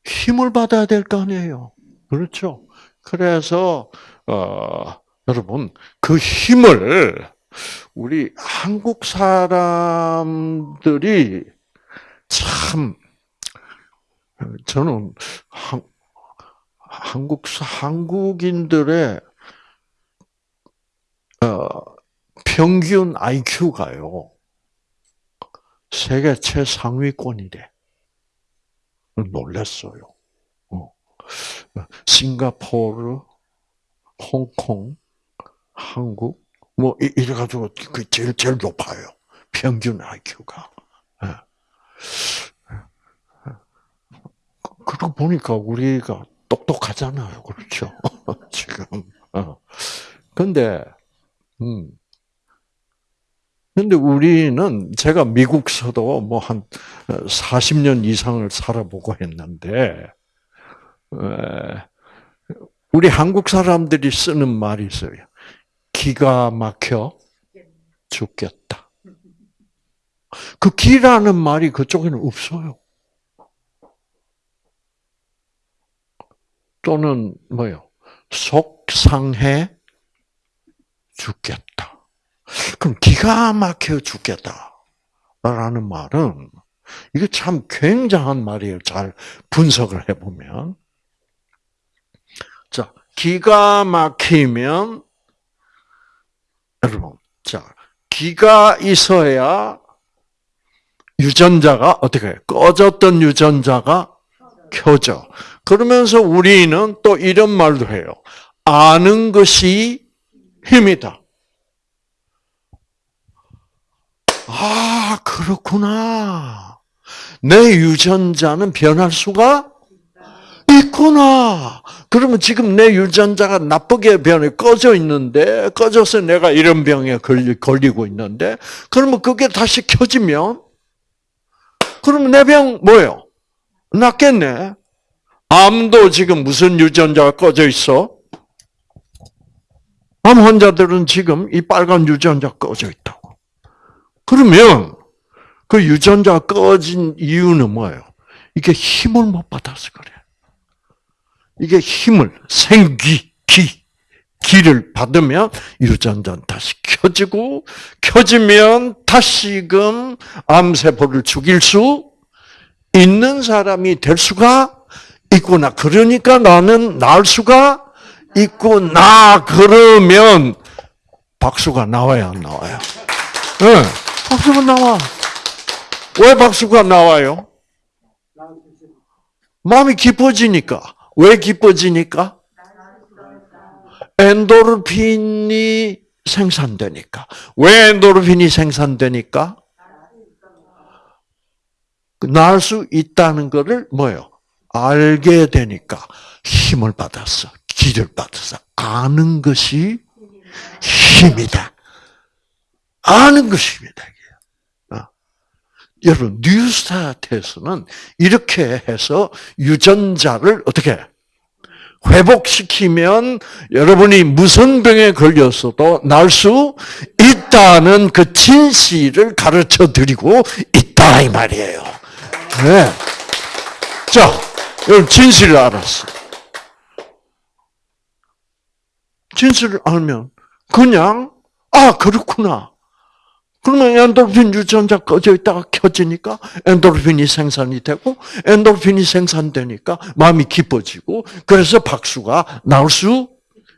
힘을 받아야 될 거 아니에요. 그렇죠? 그래서 어, 여러분 그 힘을 우리 한국 사람들이 참 저는 한, 한국 한국인들의 어, 평균 IQ가요 세계 최상위권이래. 놀랐어요. 어. 싱가포르, 홍콩, 한국, 뭐, 이래 가지고, 그 제일, 제일 높아요. 평균 IQ가. 예. 그러고 보니까 우리가 똑똑하잖아요. 그렇죠? 지금. 어. 근데, 음. 근데 우리는 제가 미국서도 뭐 한 40년 이상을 살아보고 했는데, 우리 한국 사람들이 쓰는 말이 있어요. 기가 막혀 죽겠다. 그 기라는 말이 그쪽에는 없어요. 또는 뭐요? 속상해 죽겠다. 그럼 기가 막혀 죽겠다. 라는 말은, 이게 참 굉장한 말이에요. 잘 분석을 해보면. 자, 기가 막히면 여러분, 자, 기가 있어야 유전자가 어떻게 해? 꺼졌던 유전자가 켜져. 그러면서 우리는 또 이런 말도 해요. 아는 것이 힘이다. 아, 그렇구나. 내 유전자는 변할 수가 있구나. 그러면 지금 내 유전자가 나쁘게 변해 꺼져 있는데 꺼져서 내가 이런 병에 걸리, 걸리고 있는데 그러면 그게 다시 켜지면 그러면 내 병 뭐예요? 낫겠네. 암도 지금 무슨 유전자가 꺼져 있어? 암 환자들은 지금 이 빨간 유전자 꺼져 있다고. 그러면 그 유전자가 꺼진 이유는 뭐예요? 이게 힘을 못 받아서 그래. 이게 힘을, 생기, 기, 기를 받으면 유전자는 다시 켜지고, 켜지면 다시금 암세포를 죽일 수 있는 사람이 될 수가 있구나. 그러니까 나는 나을 수가 있구나. 그러면 박수가 나와야 안 나와요? 네, 박수가 나와. 왜 박수가 나와요? 마음이 기뻐지니까. 왜 기뻐지니까? 엔도르핀이 생산되니까. 왜 엔도르핀이 생산되니까? 나을 수 있다는 것을 뭐요? 알게 되니까 힘을 받았어. 기를 받았어. 아는 것이 힘이다. 아는 힘이다. 어. 여러분, 뉴스타트에서는 이렇게 해서 유전자를 어떻게 회복시키면 여러분이 무슨 병에 걸렸어도 날 수 있다는 그 진실을 가르쳐 드리고 있다 이 말이에요. 네. 자, 여러분 진실을 알았어. 진실을 알면 그냥 아 그렇구나. 그러면 엔도르핀 유전자 꺼져 있다가 켜지니까 엔도르핀이 생산이 되고 엔도르핀이 생산되니까 마음이 기뻐지고 그래서 박수가 나올 수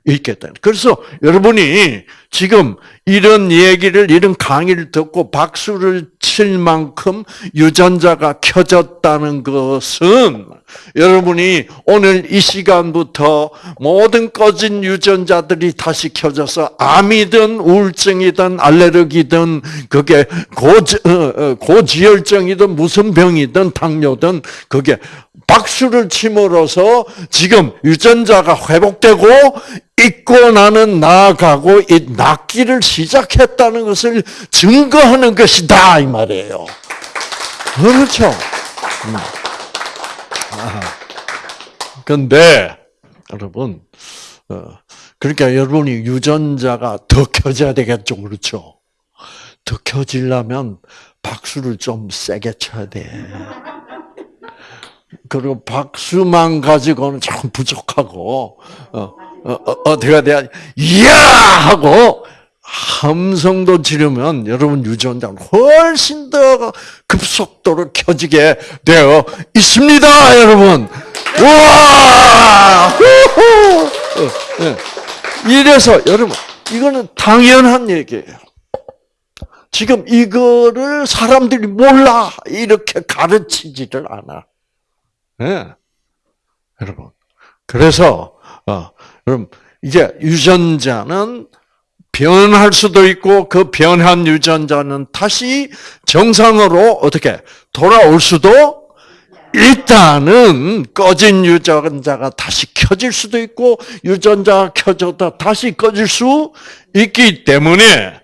있겠다. 그래서 여러분이 지금 이런 얘기를 이런 강의를 듣고 박수를 칠 만큼 유전자가 켜졌다는 것은 여러분이 오늘 이 시간부터 모든 꺼진 유전자들이 다시 켜져서 암이든 우울증이든 알레르기든 그게 고지, 어, 어, 고지혈증이든 무슨 병이든 당뇨든 그게 박수를 침으로써 지금 유전자가 회복되고 있고 나는 나아가고 이 낫기를 시작했다는 것을 증거하는 것이다 이 말이에요. 그렇죠. 음. 근데 여러분, 어, 그러니까 여러분이 유전자가 더 켜져야 되겠죠, 그렇죠? 더 켜지려면 박수를 좀 세게 쳐야 돼. 그리고 박수만 가지고는 참 부족하고 어, 어, 어 떻게 돼야 이야 하고 함성도 지르면 여러분 유전자는 훨씬 더 급속도로 켜지게 되어 있습니다, 여러분. 와! 이래서 여러분 이거는 당연한 얘기예요. 지금 이거를 사람들이 몰라 이렇게 가르치지를 않아. 네. 여러분. 그래서 어, 여러분 이제 유전자는 변할 수도 있고 그 변한 유전자는 다시 정상으로 어떻게 돌아올 수도 있다는 꺼진 유전자가 다시 켜질 수도 있고 유전자가 켜졌다 다시 꺼질 수 있기 때문에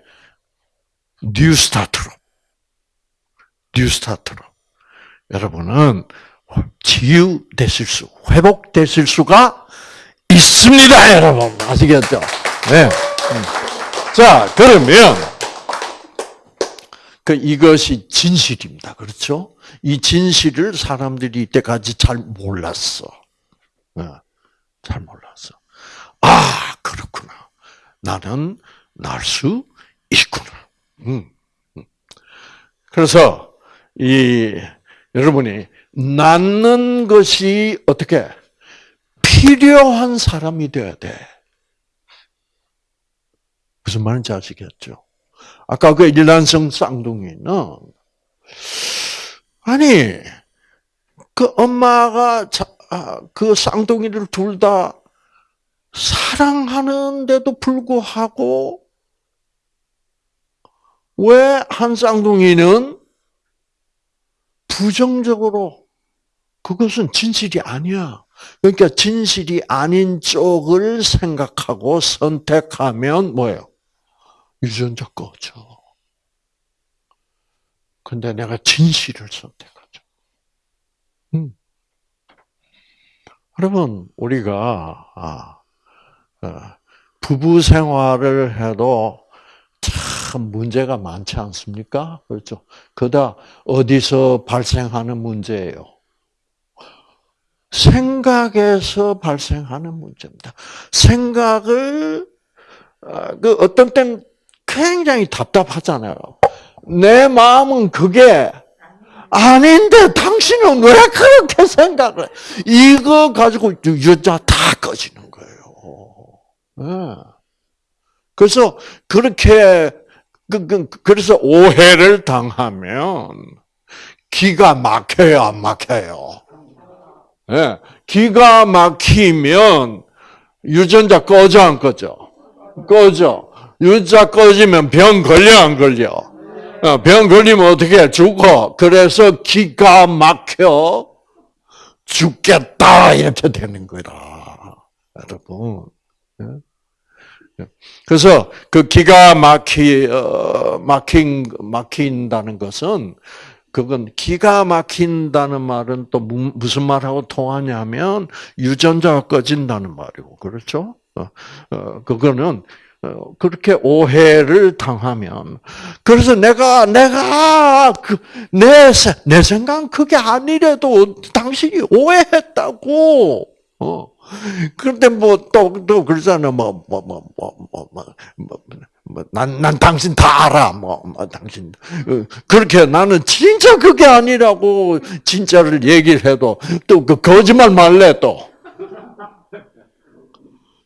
뉴스타트로 뉴스타트로 여러분은 치유되실 수, 회복되실 수가 있습니다, 여러분. 아시겠죠? 네. 음. 자, 그러면, 그 이것이 진실입니다. 그렇죠? 이 진실을 사람들이 이때까지 잘 몰랐어. 네. 잘 몰랐어. 아, 그렇구나. 나는 날 수 있구나. 음, 음. 그래서, 이, 여러분이, 낫는 것이 어떻게 필요한 사람이 돼야 돼. 무슨 말인지 아시겠죠? 아까 그 일란성 쌍둥이는 아니 그 엄마가 자, 아, 그 쌍둥이를 둘 다 사랑하는데도 불구하고 왜 한 쌍둥이는 부정적으로 그것은 진실이 아니야. 그러니까 진실이 아닌 쪽을 생각하고 선택하면 뭐예요? 유전자 꺼져. 근데 내가 진실을 선택하죠. 음. 여러분, 우리가, 아, 어, 부부 생활을 해도 참 문제가 많지 않습니까? 그렇죠. 그다 어디서 발생하는 문제예요? 생각에서 발생하는 문제입니다. 생각을 어, 그 어떤 땐 굉장히 답답하잖아요. 내 마음은 그게 아닌데 당신은 왜 그렇게 생각을 해? 이거 가지고 여자 다 꺼지는 거예요. 네. 그래서 그렇게 그, 그, 그래서 오해를 당하면 기가 막혀요, 안 막혀요? 네. 기가 막히면 유전자 꺼져, 안 꺼져? 꺼져. 유전자 꺼지면 병 걸려, 안 걸려? 어, 병 걸리면 어떻게 죽어? 그래서 기가 막혀 죽겠다 이렇게 되는 거다, 여러분. 그래서 그 기가 막히 어, 막힌 막힌다는 것은 그건 기가 막힌다는 말은 또 무슨 말하고 통하냐면 유전자가 꺼진다는 말이고 그렇죠? 어, 어, 그거는 어, 그렇게 오해를 당하면 그래서 내가 내가 그내내 내 생각 그게 아니래도 당신이 오해했다고. 어. 그런데 뭐 또또 그러잖아 뭐뭐뭐뭐 뭐 뭐 난난 뭐, 당신 다 알아 뭐, 뭐 당신 그렇게 나는 진짜 그게 아니라고 진짜를 얘기를 해도 또 그 거짓말 말래 또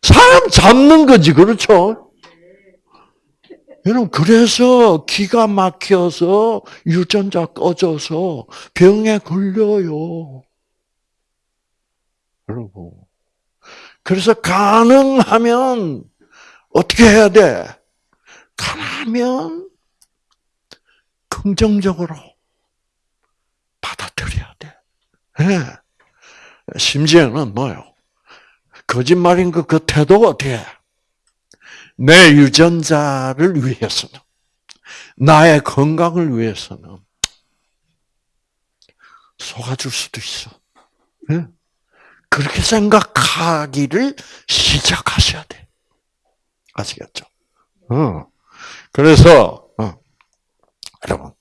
사람 잡는 거지, 그렇죠? 여러분, 그래서 기가 막혀서 유전자 꺼져서 병에 걸려요. 여러분. 그래서 가능하면 어떻게 해야 돼? 가능하면 긍정적으로 받아들여야 돼. 네. 심지어는 뭐요? 거짓말인 그 태도가 어떻게 내 유전자를 위해서는, 나의 건강을 위해서는 속아줄 수도 있어. 네? 그렇게 생각하기를 시작하셔야 돼. 아시겠죠? 어. 그래서, 어. 여러분,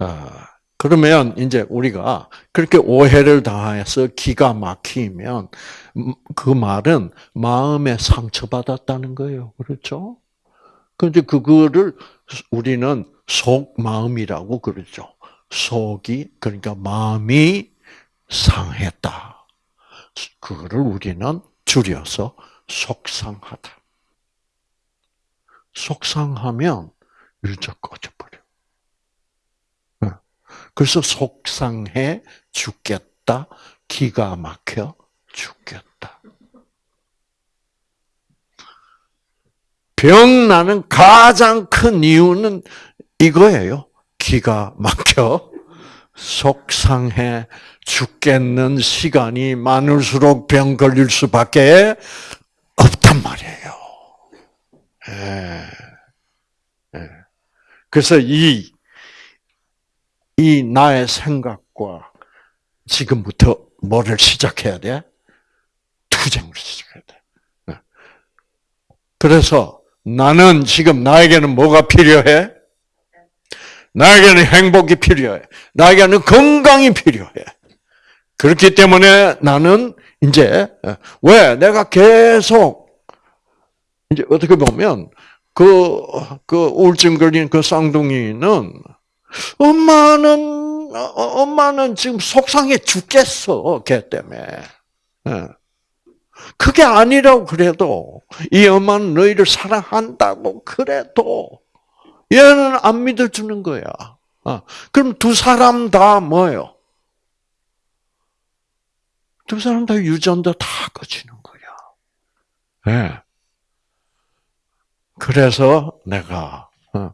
어. 그러면 이제 우리가 그렇게 오해를 당해서 기가 막히면 음, 그 말은 마음에 상처받았다는 거예요. 그렇죠? 근데 그거를 우리는 속 마음이라고 그러죠. 속이 그러니까 마음이 상했다. 그거를 우리는 줄여서 속상하다. 속상하면 유저 꺼져버려. 그래서 속상해 죽겠다. 기가 막혀 죽겠다. 병 나는 가장 큰 이유는 이거예요. 기가 막혀 속상해 죽겠는 시간이 많을수록 병 걸릴 수밖에 없단 말이에요. 예. 예. 그래서 이, 이 나의 생각과 지금부터 뭐를 시작해야 돼? 투쟁을 시작해야 돼. 네. 그래서 나는 지금 나에게는 뭐가 필요해? 나에게는 행복이 필요해. 나에게는 건강이 필요해. 그렇기 때문에 나는 이제 왜 내가 계속 이제 어떻게 보면 그, 그 우울증 걸린 그 쌍둥이는 엄마는 엄마는 지금 속상해 죽겠어 걔 때문에. 예. 그게 아니라고 그래도 이 엄마는 너희를 사랑한다고 그래도 얘는 안 믿어주는 거야. 어. 그럼 두 사람 다 뭐예요? 두 사람 다 유전자 다 꺼지는 거야. 네. 그래서 내가 어,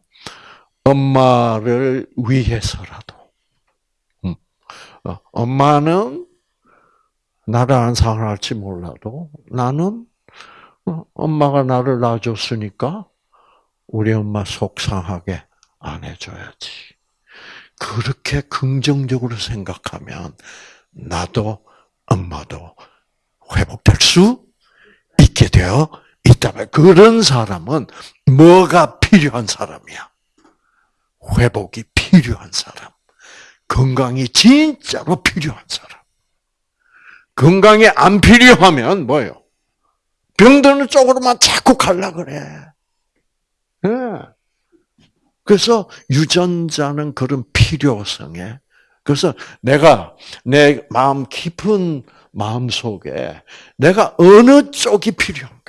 엄마를 위해서라도 음, 어, 엄마는 나를 안 사랑할지 몰라도 나는 어, 엄마가 나를 낳아줬으니까 우리 엄마 속상하게 안 해줘야지. 그렇게 긍정적으로 생각하면 나도 엄마도 회복될 수 있게 되어 있다면 그런 사람은 뭐가 필요한 사람이야? 회복이 필요한 사람. 건강이 진짜로 필요한 사람. 건강이 안 필요하면 뭐예요? 병드는 쪽으로만 자꾸 갈라 그래. 네. 그래서 유전자는 그런 필요성에 그래서 내가 내 마음 깊은 마음 속에 내가 어느 쪽이 필요한가?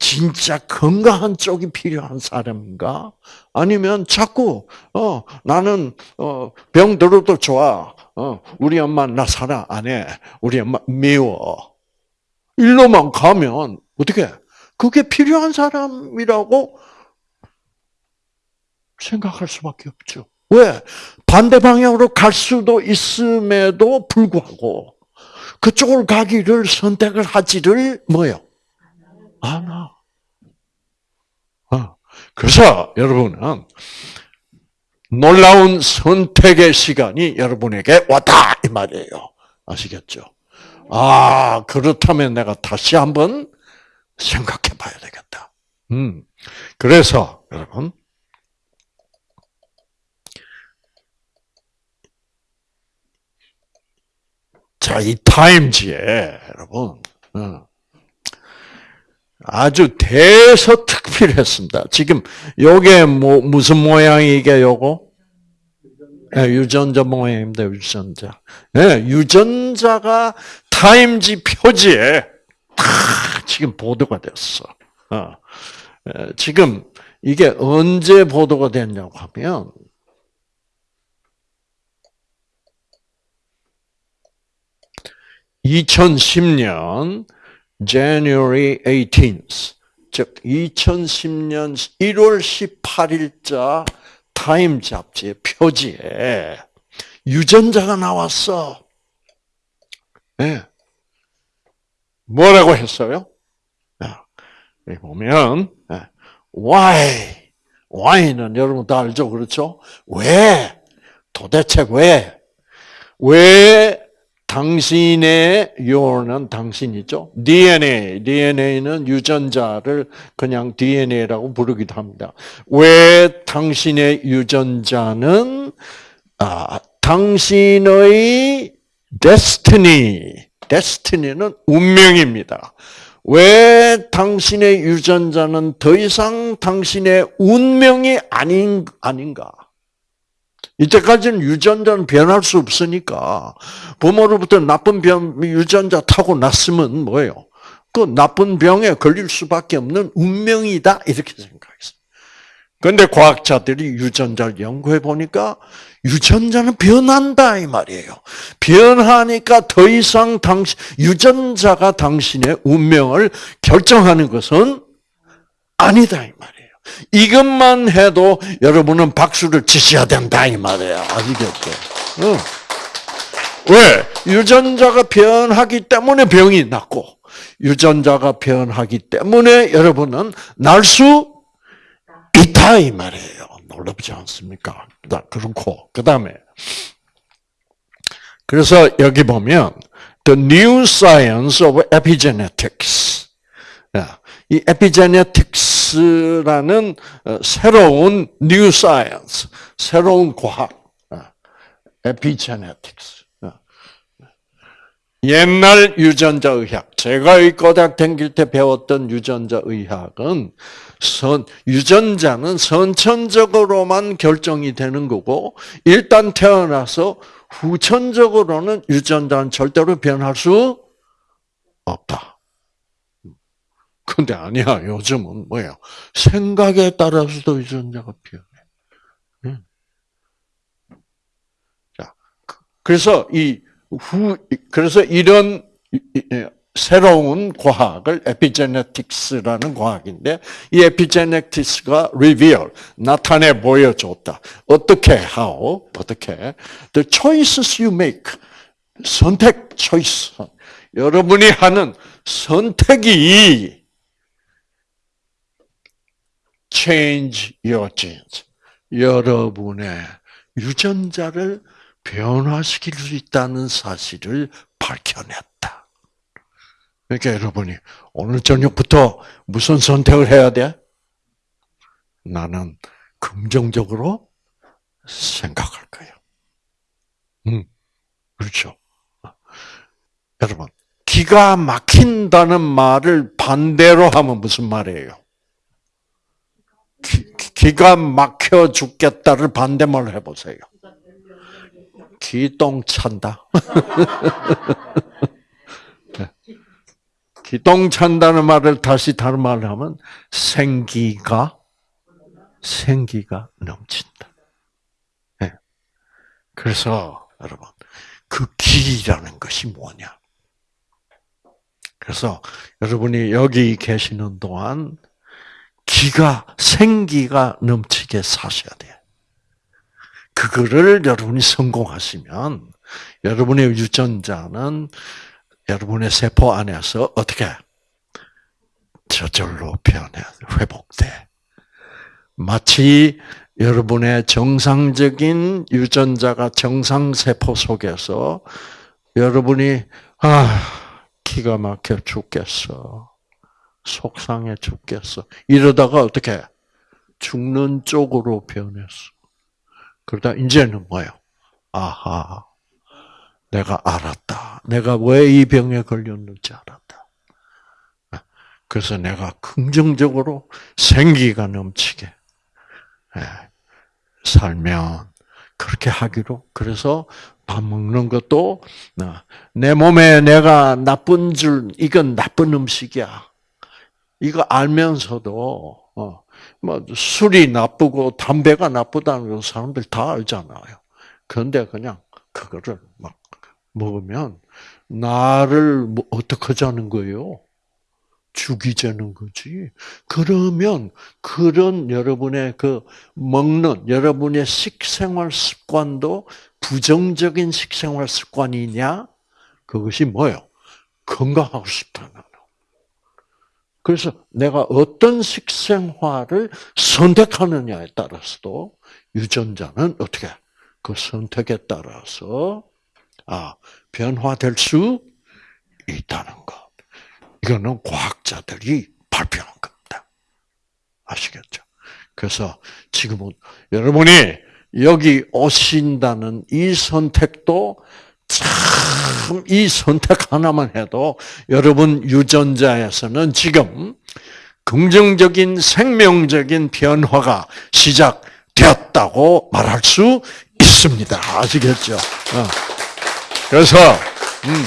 진짜 건강한 쪽이 필요한 사람인가? 아니면 자꾸 어 나는 어 병 들어도 좋아. 어 우리 엄마 나 사랑 안 해. 우리 엄마 미워. 일로만 가면 어떻게? 그게 필요한 사람이라고 생각할 수밖에 없죠. 왜? 반대 방향으로 갈 수도 있음에도 불구하고 그쪽으로 가기를 선택을 하지를 뭐요? 않아. 어. 그래서 여러분은 놀라운 선택의 시간이 여러분에게 왔다 이 말이에요. 아시겠죠? 아 그렇다면 내가 다시 한번 생각해 봐야 되겠다. 음. 그래서 여러분 자, 이 타임지에 여러분 어, 아주 대서특필했습니다. 지금 요게 뭐 무슨 모양이 이게 요거? 네, 유전자 모양입니다. 유전자. 네, 유전자가 타임지 표지에 다 지금 보도가 됐어. 어. 지금 이게 언제 보도가 됐냐고 하면 2010년 January 18th, 즉 2010년 1월 18일자 타임 잡지의 표지에 유전자가 나왔어. 네. 뭐라고 했어요? 여기 보면 why, why는 여러분 다 알죠, 그렇죠? 왜? 도대체 왜? 왜 당신의 your는 당신이죠. DNA, DNA는 유전자를 그냥 DNA라고 부르기도 합니다. 왜 당신의 유전자는 아, 당신의 destiny, destiny는 운명입니다. 왜 당신의 유전자는 더 이상 당신의 운명이 아닌 아닌가? 이때까지는 유전자는 변할 수 없으니까 부모로부터 나쁜 병 유전자 타고 났으면 뭐예요? 그 나쁜 병에 걸릴 수밖에 없는 운명이다 이렇게 생각했어요. 그런데 과학자들이 유전자를 연구해 보니까 유전자는 변한다 이 말이에요. 변하니까 더 이상 당신 유전자가 당신의 운명을 결정하는 것은 아니다 이 말이에요. 이것만 해도 여러분은 박수를 치셔야 된다 이 말이에요. 아시겠죠? 응. 왜? 유전자가 변하기 때문에 병이 낫고 유전자가 변하기 때문에 여러분은 나을 수 있다 이 말이에요. 놀랍지 않습니까? 그렇고 그 다음에 그래서 여기 보면 The New Science of Epigenetics 이 epigenetics라는 어, 새로운 new science, 새로운 과학, 에피제네틱스. 어, 어. 옛날 유전자 의학, 제가 이 고등학 다닐 때 배웠던 유전자 의학은 선, 유전자는 선천적으로만 결정이 되는 거고, 일단 태어나서 후천적으로는 유전자는 절대로 변할 수 없다. 근데 아니야. 요즘은 뭐예요? 생각에 따라서도 유전자가 변해. 응. 자, 그- 그래서 이 후, 그래서 이런 새로운 과학을 에피제네틱스라는 과학인데 이 에피제네틱스가 reveal 나타내 보여줬다. 어떻게 how 어떻게 the choices you make 선택 choice 여러분이 하는 선택이 change your genes 여러분의 유전자를 변화시킬 수 있다는 사실을 밝혀냈다. 그러니까 여러분이 오늘 저녁부터 무슨 선택을 해야 돼? 나는 긍정적으로 생각할 거야. 음, 그렇죠. 여러분, 기가 막힌다는 말을 반대로 하면 무슨 말이에요? 기, 기가 막혀 죽겠다를 반대말로 해보세요. 기똥 찬다. 기똥 찬다는 말을 다시 다른 말로 하면 생기가 생기가 넘친다. 네. 그래서 여러분 그 기라는 것이 뭐냐? 그래서 여러분이 여기 계시는 동안 기가 생기가 넘치게 사셔야 돼요. 그거를 여러분이 성공하시면 여러분의 유전자는 여러분의 세포 안에서 어떻게 저절로 변해 회복돼. 마치 여러분의 정상적인 유전자가 정상 세포 속에서 여러분이 아 기가 막혀 죽겠어. 속상해 죽겠어. 이러다가 어떻게 죽는 쪽으로 변했어. 그러다 이제는 뭐예요? 아하, 내가 알았다. 내가 왜 이 병에 걸렸는지 알았다. 그래서 내가 긍정적으로 생기가 넘치게 예, 살면 그렇게 하기로. 그래서 밥 먹는 것도 어, 내 몸에 내가 나쁜 줄 이건 나쁜 음식이야. 이거 알면서도 어, 뭐 술이 나쁘고 담배가 나쁘다는 걸 사람들 다 알잖아요. 그런데 그냥 그거를 막 먹으면 나를 뭐 어떻게 하자는 거예요? 죽이자는 거지. 그러면 그런 여러분의 그 먹는 여러분의 식생활 습관도 부정적인 식생활 습관이냐? 그것이 뭐예요? 건강하고 싶다는. 그래서 내가 어떤 식생활을 선택하느냐에 따라서도 유전자는 어떻게 그 선택에 따라서 아 변화될 수 있다는 것. 이거는 과학자들이 발표한 겁니다. 아시겠죠? 그래서 지금은 여러분이 여기 오신다는 이 선택도 참 이 선택 하나만 해도 여러분 유전자에서는 지금 긍정적인 생명적인 변화가 시작되었다고 말할 수 있습니다. 아시겠죠? 어. 그래서 음,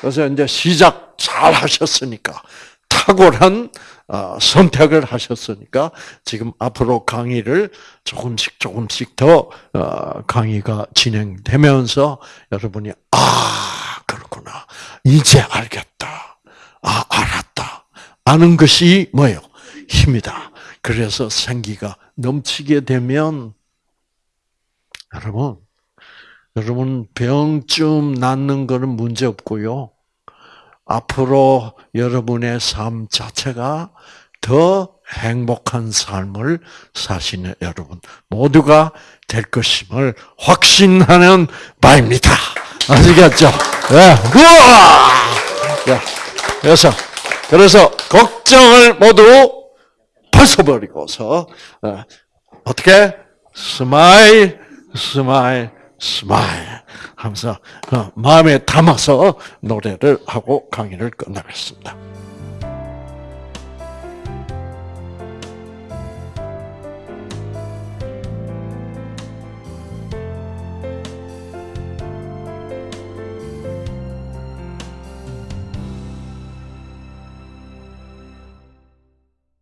그래서 이제 시작 잘 하셨으니까 탁월한 어, 선택을 하셨으니까 지금 앞으로 강의를 조금씩 조금씩 더 어, 강의가 진행되면서 여러분이 아 그렇구나. 이제 알겠다. 아 알았다. 아는 것이 뭐예요? 힘이다. 그래서 생기가 넘치게 되면 여러분 여러분 병쯤 낫는 거는 문제 없고요. 앞으로 여러분의 삶 자체가 더 행복한 삶을 사시는 여러분 모두가 될 것임을 확신하는 바입니다. 아시겠죠? 네. 우와! 네. 그래서, 그래서, 걱정을 모두 벗어버리고서, 어, 어떻게? Smile, smile, smile 하면서 어, 마음에 담아서 노래를 하고 강의를 끝나겠습니다.